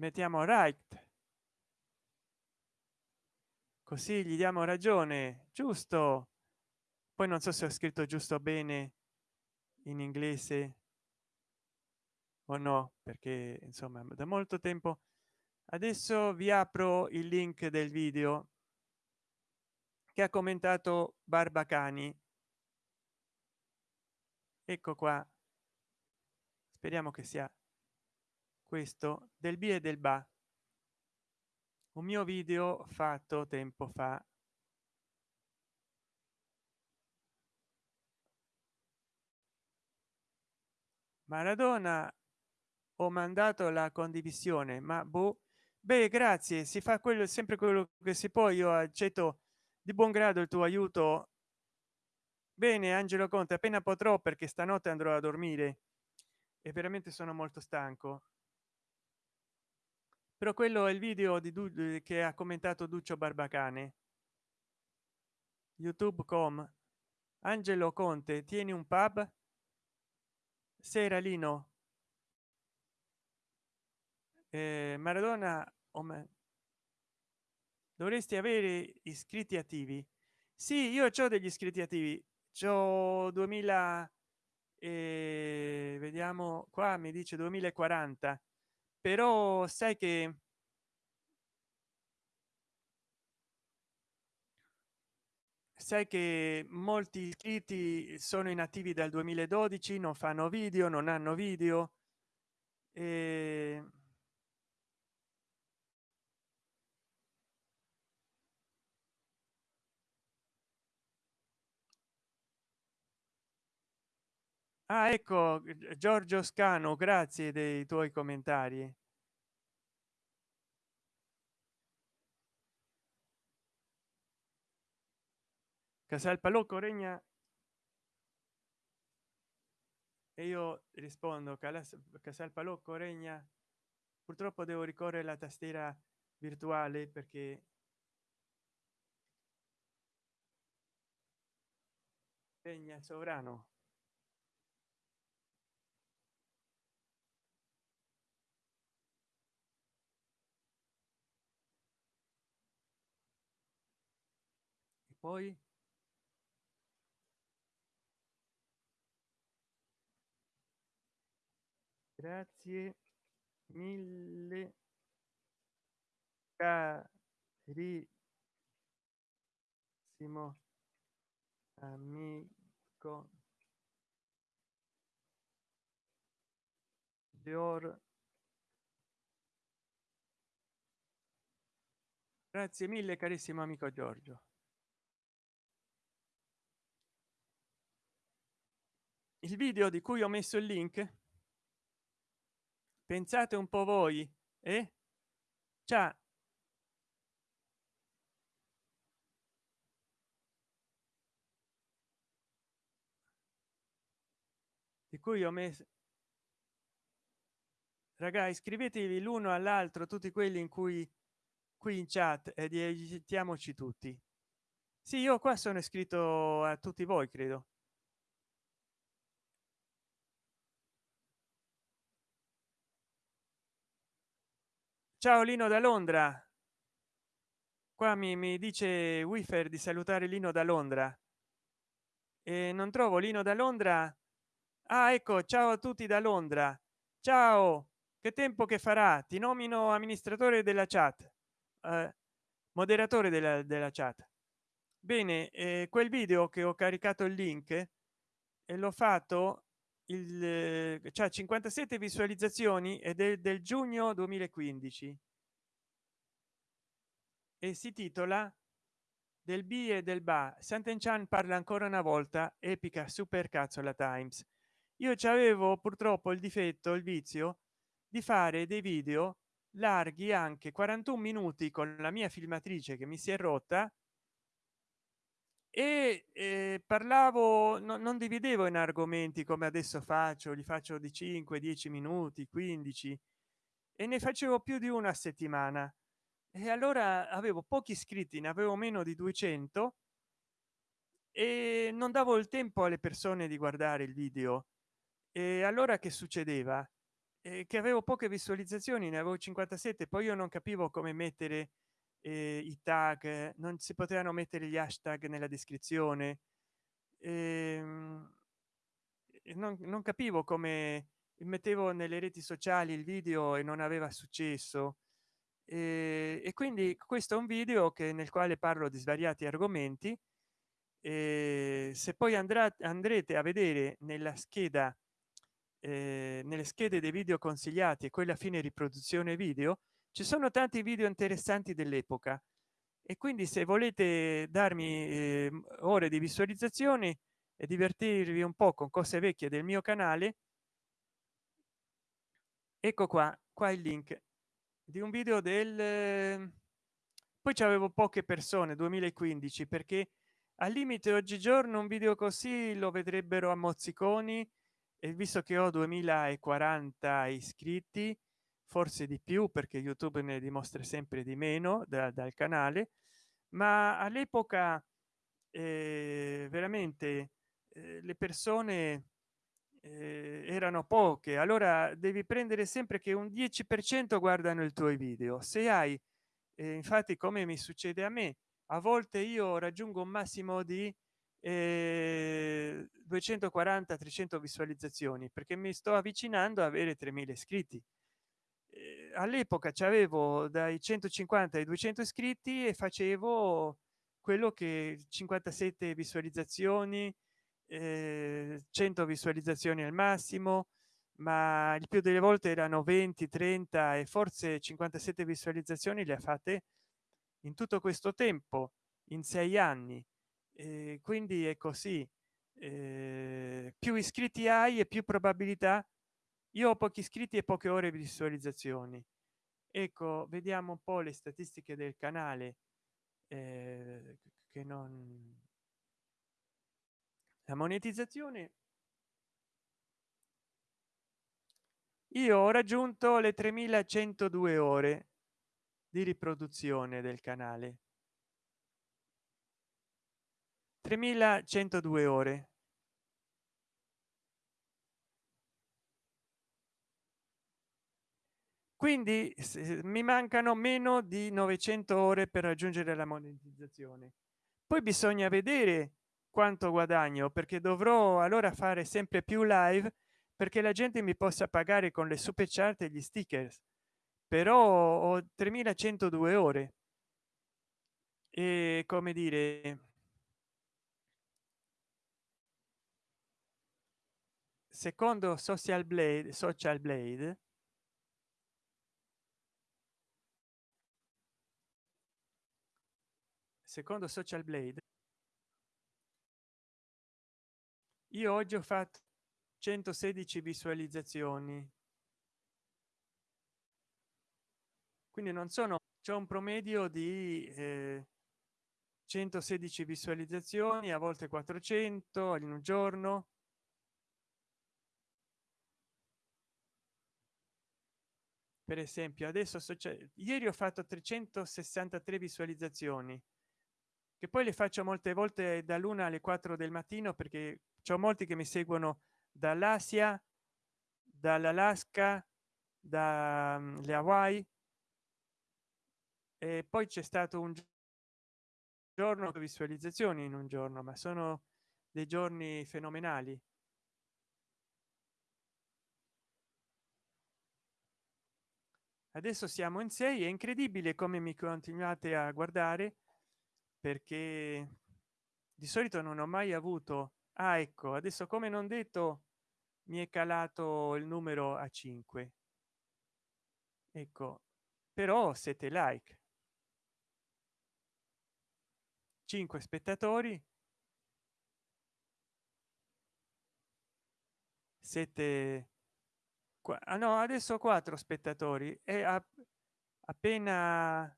Speaker 1: mettiamo right. Così gli diamo ragione giusto. Poi non so se ho scritto giusto bene in inglese? O no? Perché insomma da molto tempo. Adesso vi apro il link del video che ha commentato barbacani ecco qua. Speriamo che sia questo del b e del ba. Un mio video fatto tempo fa maradona ho mandato la condivisione ma boh. Beh grazie si fa quello sempre quello che si può. Io accetto di buon grado il tuo aiuto. Bene angelo conte appena potrò perché stanotte andrò a dormire. E veramente sono molto stanco. Però quello è il video di du che ha commentato duccio barbacane. Youtube.com angelo conte tieni un pub sera lino eh, maradona o me dovresti avere iscritti attivi. Sì io ho degli iscritti attivi. C'ho 2000 e vediamo qua mi dice 2040 però sai che sai che molti iscritti sono inattivi dal 2012 non fanno video non hanno video. E ah ecco giorgio scano grazie dei tuoi commentari casal palocco regna e io rispondo casal palocco regna purtroppo devo ricorrere la tastiera virtuale perché regna sovrano. Poi grazie mille carissimo amico Dior grazie mille carissimo amico giorgio. Il video di cui ho messo il link pensate un po voi eh? Ciao di cui ho messo ragazzi iscrivetevi l'uno all'altro tutti quelli in cui qui in chat e aiutiamoci tutti. Sì io qua sono iscritto a tutti voi credo ciao lino da londra. Qua mi, mi dice wifer di salutare lino da londra. E non trovo lino da londra. Ah ecco ciao a tutti da londra. Ciao che tempo che farà? Ti nomino amministratore della chat. Eh, moderatore della, della chat. Bene eh, quel video che ho caricato il link e l'ho fatto il cioè 57 visualizzazioni ed è del giugno 2015 e si titola del b e del ba. Sant'Enchan parla ancora una volta epica super cazzo la times. Io ci avevo purtroppo il difetto il vizio di fare dei video larghi anche 41 minuti con la mia filmatrice che mi si è rotta e eh, parlavo no, non dividevo in argomenti come adesso faccio li faccio di 5 10 minuti 15 e ne facevo più di una settimana. E allora avevo pochi iscritti ne avevo meno di 200 e non davo il tempo alle persone di guardare il video. E allora che succedeva? Eh, che avevo poche visualizzazioni ne avevo 57 poi io non capivo come mettere eh, i tag non si potevano mettere gli hashtag nella descrizione. Ehm, non, non capivo come mettevo nelle reti sociali il video e non aveva successo. E, e quindi questo è un video che nel quale parlo di svariati argomenti se poi andrà andrete a vedere nella scheda eh, nelle schede dei video consigliati e quella fine riproduzione video ci sono tanti video interessanti dell'epoca e quindi se volete darmi eh, ore di visualizzazioni e divertirvi un po con cose vecchie del mio canale ecco qua qua il link di un video del poi c'avevo poche persone 2015 perché al limite oggigiorno un video così lo vedrebbero a mozziconi e visto che ho 2040 iscritti forse di più perché youtube ne dimostra sempre di meno da, dal canale ma all'epoca eh, veramente eh, le persone eh, erano poche. Allora devi prendere sempre che un 10 per cento guardano il tuo video. Se hai eh, infatti come mi succede a me a volte io raggiungo un massimo di eh, 240 300 visualizzazioni perché mi sto avvicinando a avere 3000 iscritti. eh, all'epoca c'avevo dai 150 ai 200 iscritti e facevo quello che 57 visualizzazioni eh, 100 visualizzazioni al massimo ma il più delle volte erano 20 30 e forse 57 visualizzazioni le ha fatte in tutto questo tempo in sei anni. Eh, quindi è così eh, più iscritti hai e più probabilità io ho pochi iscritti e poche ore di visualizzazioni. Ecco vediamo un po le statistiche del canale eh, che non la monetizzazione io ho raggiunto le 3102 ore di riproduzione del canale. 3102 ore quindi mi mancano meno di 900 ore per raggiungere la monetizzazione. Poi bisogna vedere quanto guadagno perché dovrò allora fare sempre più live perché la gente mi possa pagare con le super chart e gli stickers. Però ho 3102 ore. E come dire secondo social blade social blade secondo social blade io oggi ho fatto 116 visualizzazioni. Quindi non sono c'è un promedio di eh, 116 visualizzazioni a volte 400 in un giorno. Per esempio adesso ieri ho fatto 363 visualizzazioni che poi le faccio molte volte dall'una alle 4 del mattino perché c'è molti che mi seguono dall'asia dall'alaska dalle hawaii. E poi c'è stato un giorno visualizzazioni in un giorno ma sono dei giorni fenomenali. Adesso siamo in 6 è incredibile come mi continuate a guardare perché di solito non ho mai avuto ah, ecco adesso come non detto mi è calato il numero a 5 ecco però siete like. 5 spettatori. 7 ah, no adesso 4 spettatori. E appena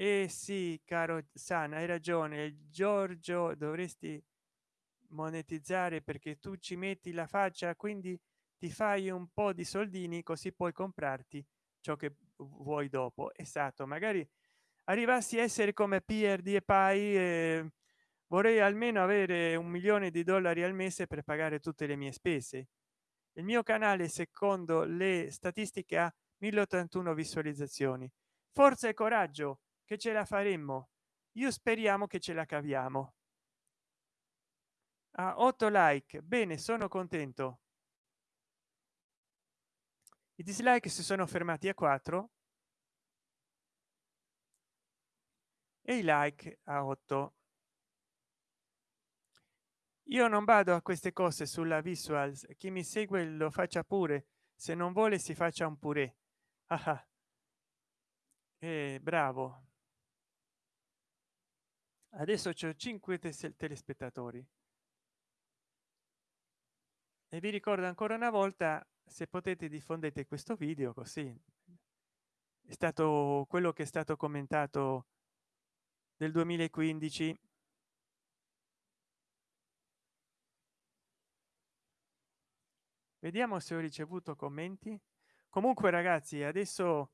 Speaker 1: eh sì caro san hai ragione giorgio dovresti monetizzare perché tu ci metti la faccia quindi ti fai un po di soldini così puoi comprarti ciò che vuoi dopo. Esatto magari arrivassi a essere come prd e pai eh, vorrei almeno avere un milione di dollari al mese per pagare tutte le mie spese. Il mio canale secondo le statistiche ha 1081 visualizzazioni. Forza e coraggio che ce la faremmo. Io speriamo che ce la caviamo. A 8 like. Bene sono contento. I dislike si sono fermati a 4 e i like a 8 io non vado a queste cose sulla visuals. Chi mi segue lo faccia pure. Se non vuole si faccia un pure ah, eh, bravo adesso c'è 5 telespettatori. E vi ricordo ancora una volta se potete diffondete questo video così. È stato quello che è stato commentato del 2015 vediamo se ho ricevuto commenti. Comunque ragazzi adesso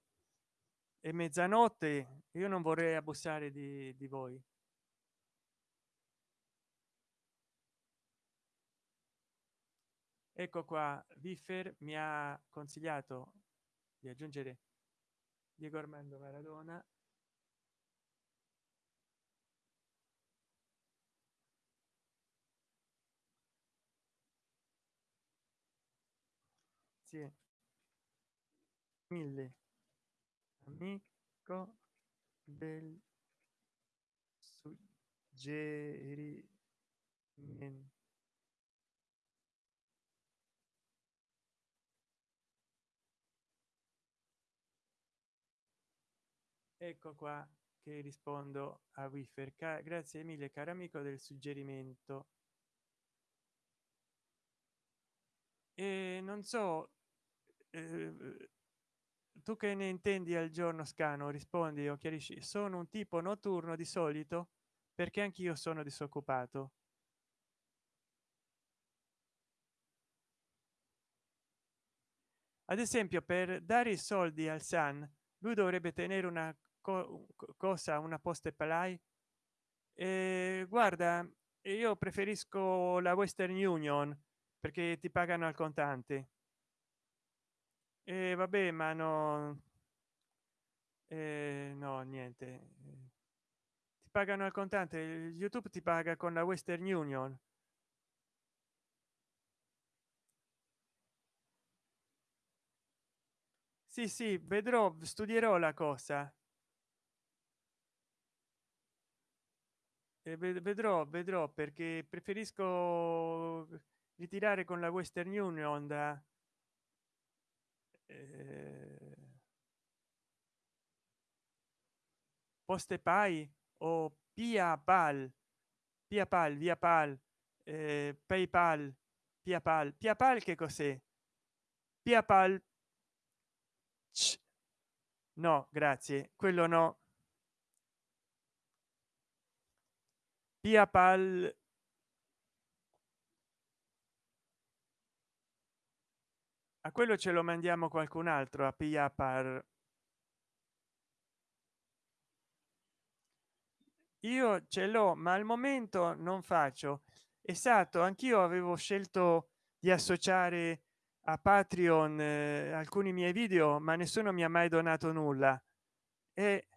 Speaker 1: è mezzanotte. Io non vorrei abusare di, di voi ecco qua Wiffer mi ha consigliato di aggiungere Diego Armando Maradona. Sì. mille. Amico del suggerimento ecco qua che rispondo a wiffer. Grazie mille caro amico del suggerimento. E non so eh, tu che ne intendi al giorno scano? Rispondi o chiarisci? Sono un tipo notturno di solito perché anch'io sono disoccupato. Ad esempio per dare i soldi al san lui dovrebbe tenere una co cosa una poste palai? E guarda io preferisco la western union perché ti pagano al contante. E vabbè ma no eh, no niente. Ti pagano al contante youtube ti paga con la western union. Sì sì vedrò studierò la cosa e vedrò vedrò perché preferisco ritirare con la western union da eh, poste pai o pia pal pia pal via pal eh, paypal pia pal. Pia pal che cos'è? Pia pal no grazie quello no pia pal a quello ce lo mandiamo qualcun altro a pia par. Io ce l'ho ma al momento non faccio. Esatto anch'io avevo scelto di associare a patreon eh, alcuni miei video ma nessuno mi ha mai donato nulla. E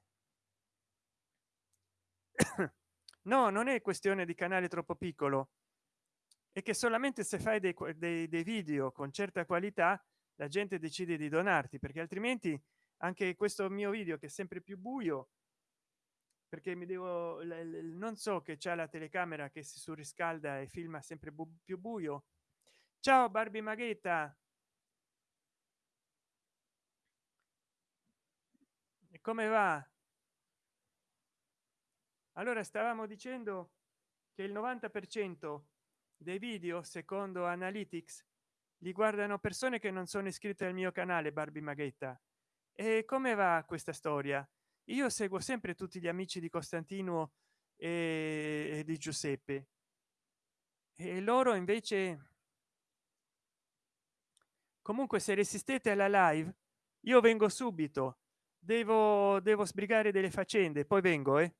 Speaker 1: (coughs) (coughs) (coughs) no non è questione di canale troppo piccolo. E che solamente se fai dei, dei, dei video con certa qualità la gente decide di donarti perché altrimenti anche questo mio video che è sempre più buio perché mi devo non so che c'è la telecamera che si surriscalda e filma sempre bu più buio. Ciao barbie maghetta! E come va allora stavamo dicendo che il 90 per cento dei video secondo analytics li guardano persone che non sono iscritte al mio canale barbie maghetta. E come va questa storia? Io seguo sempre tutti gli amici di costantino e, di giuseppe. E loro invece comunque se resistete alla live io vengo subito. Devo devo sbrigare delle faccende poi vengo eh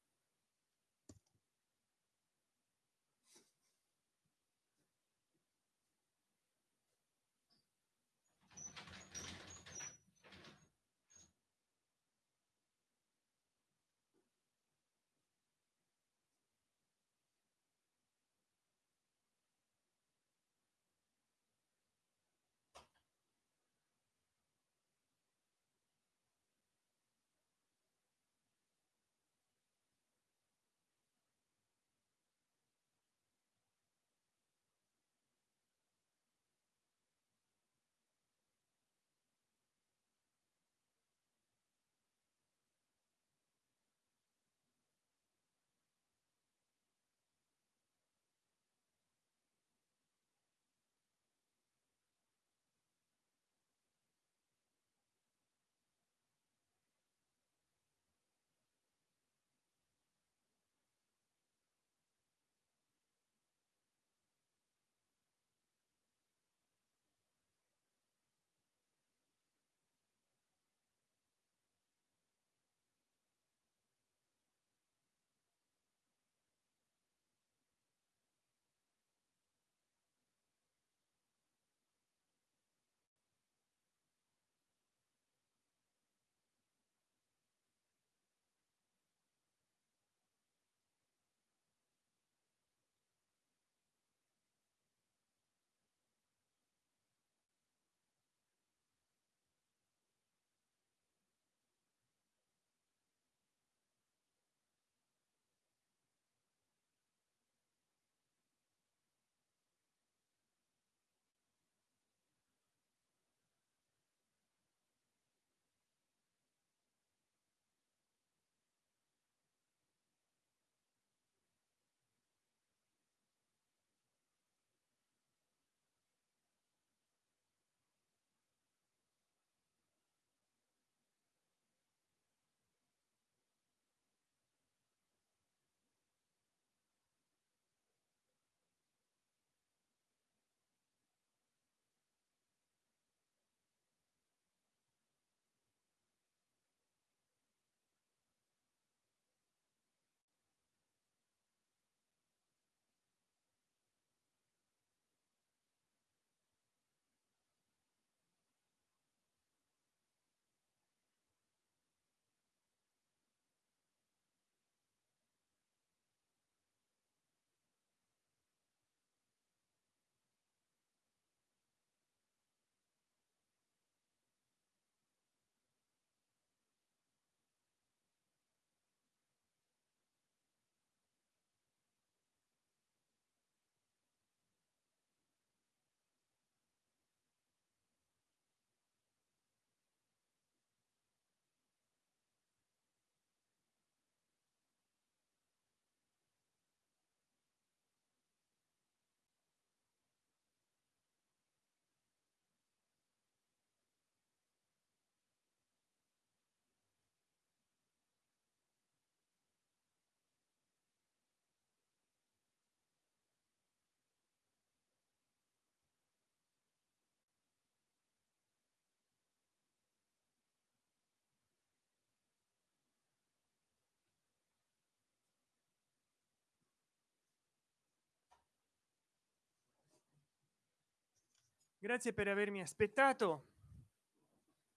Speaker 1: grazie per avermi aspettato.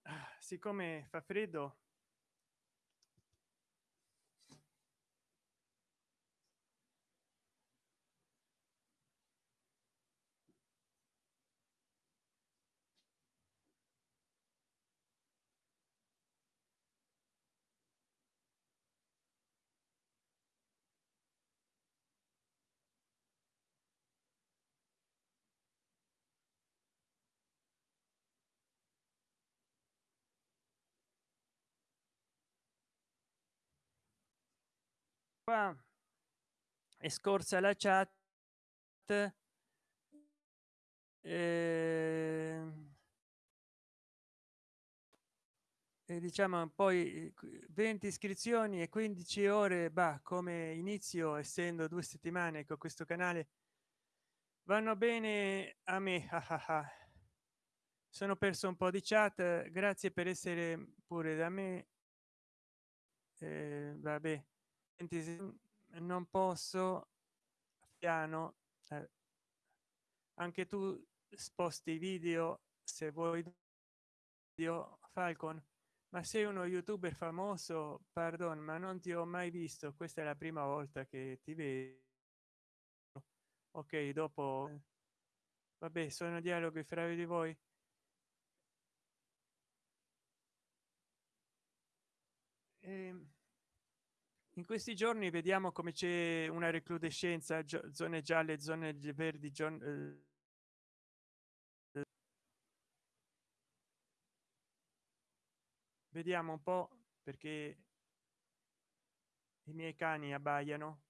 Speaker 1: Ah, siccome fa freddo qua è scorsa la chat eh, e diciamo poi 20 iscrizioni e 15 ore bah come inizio essendo due settimane con questo canale vanno bene a me. (laughs) Ah ah ah. sono perso un po di chat grazie per essere pure da me. Eh, vabbè non posso piano eh, anche tu sposti video se vuoi io falcon. Ma sei uno youtuber famoso pardon ma non ti ho mai visto. Questa è la prima volta che ti vedo. Ok dopo vabbè sono dialoghi fra di voi. Ehm, in questi giorni vediamo come c'è una recrudescenza zone gialle zone verdi eh, vediamo un po perché i miei cani abbaiano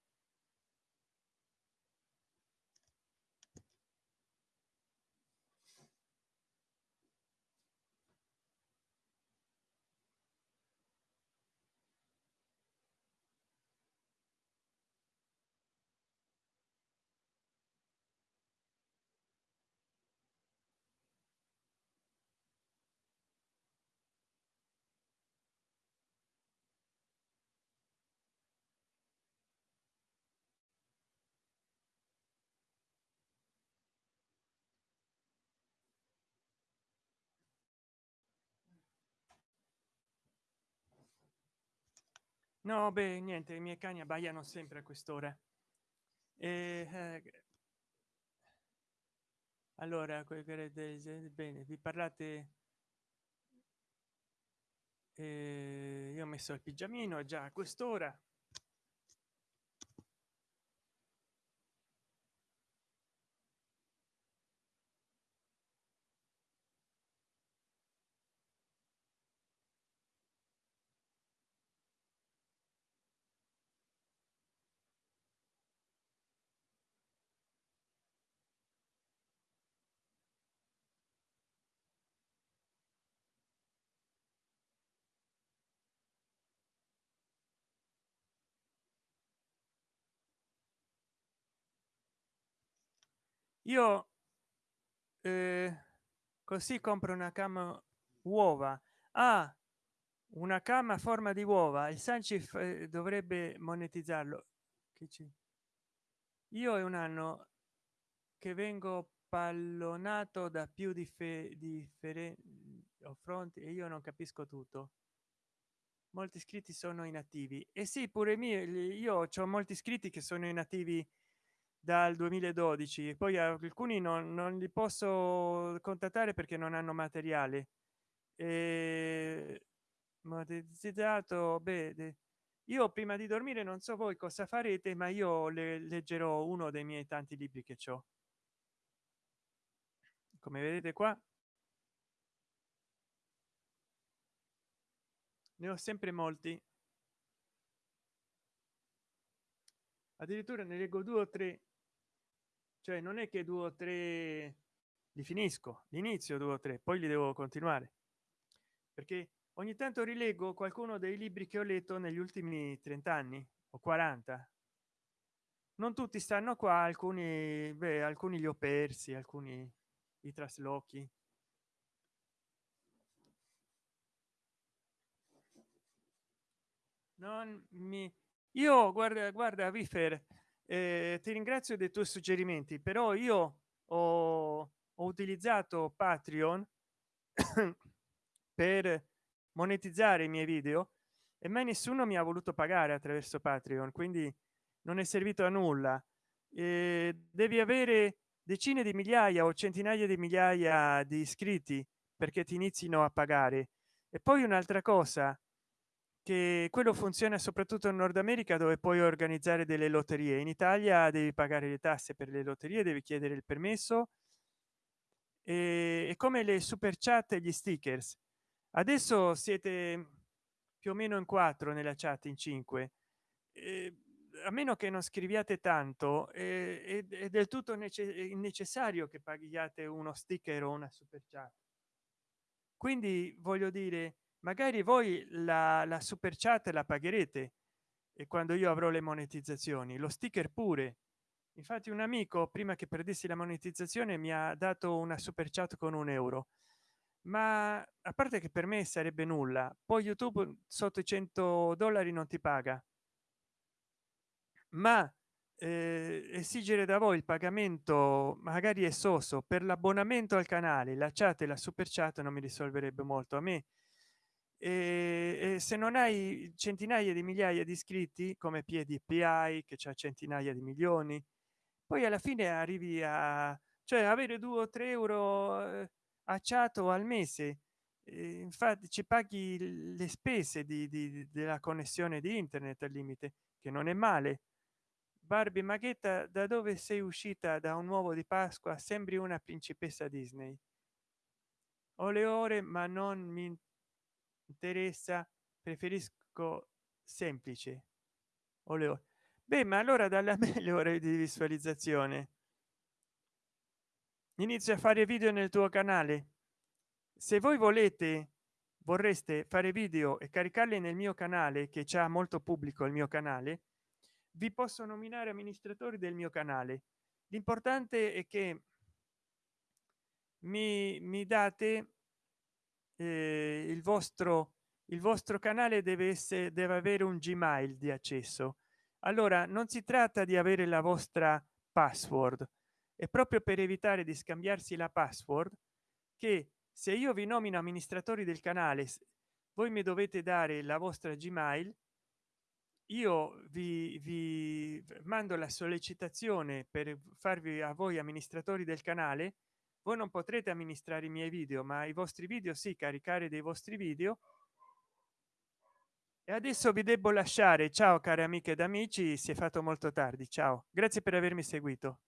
Speaker 1: no beh niente i miei cani abbaiano sempre a quest'ora. E, eh, allora bene vi parlate eh, io ho messo il pigiamino già a quest'ora io eh, così compro una cama uova. Ah una cama a forma di uova. Il sancif eh, dovrebbe monetizzarlo. Io è un anno che vengo pallonato da più differenti fronti e io non capisco tutto. Molti iscritti sono inattivi. E sì pure mie io ho molti iscritti che sono inattivi dal 2012 poi alcuni non, non li posso contattare perché non hanno materiale e monetizzato beh io prima di dormire non so voi cosa farete ma io le leggerò uno dei miei tanti libri che ho come vedete qua. Ne ho sempre molti. Addirittura ne leggo due o tre cioè non è che due o tre li finisco l'inizio due o tre poi li devo continuare. Perché ogni tanto rileggo qualcuno dei libri che ho letto negli ultimi 30 anni o 40 non tutti stanno qua alcuni beh, alcuni li ho persi alcuni i traslochi. Non mi io guarda guarda vifer eh, ti ringrazio dei tuoi suggerimenti però io ho, ho utilizzato patreon (coughs) per monetizzare i miei video e mai nessuno mi ha voluto pagare attraverso patreon quindi non è servito a nulla. E devi avere decine di migliaia o centinaia di migliaia di iscritti perché ti inizino a pagare. E poi un'altra cosa che quello funziona soprattutto in nord america dove puoi organizzare delle lotterie. In italia devi pagare le tasse per le lotterie devi chiedere il permesso. E, come le super chat e gli stickers. Adesso siete più o meno in quattro nella chat in cinque. Eh, a meno che non scriviate tanto eh, è, è, del tutto necessario che paghiate uno sticker o una super chat. Quindi voglio dire magari voi la, la super chat la pagherete e quando io avrò le monetizzazioni lo sticker pure. Infatti un amico prima che perdessi la monetizzazione mi ha dato una super chat con un euro. Ma a parte che per me sarebbe nulla poi youtube sotto i 100 dollari non ti paga. Ma eh, esigere da voi il pagamento magari è soso. Per l'abbonamento al canale la chat e la super chat non mi risolverebbe molto. A me e, e se non hai centinaia di migliaia di iscritti come piedi pi che c'è centinaia di milioni poi alla fine arrivi a cioè avere due o tre euro eh, acciato al mese infatti ci paghi le spese di, di, della connessione di internet al limite che non è male. Barbie maghetta da dove sei uscita da un uovo di pasqua sembri una principessa disney. Ho le ore ma non mi interessa preferisco semplice. O le ore beh ma allora dalle (laughs) meglio ore di visualizzazione. Inizia a fare video nel tuo canale. Se voi volete vorreste fare video e caricarli nel mio canale che c'è molto pubblico il mio canale vi posso nominare amministratori del mio canale. L'importante è che mi, mi date eh, il vostro il vostro canale deve essere deve avere un gmail di accesso. Allora non si tratta di avere la vostra password. È proprio per evitare di scambiarsi la password che se io vi nomino amministratori del canale voi mi dovete dare la vostra gmail io vi, vi mando la sollecitazione per farvi a voi amministratori del canale voi non potrete amministrare i miei video ma i vostri video sì caricare dei vostri video. E adesso vi devo lasciare. Ciao cari amiche ed amici si è fatto molto tardi. Ciao. Grazie per avermi seguito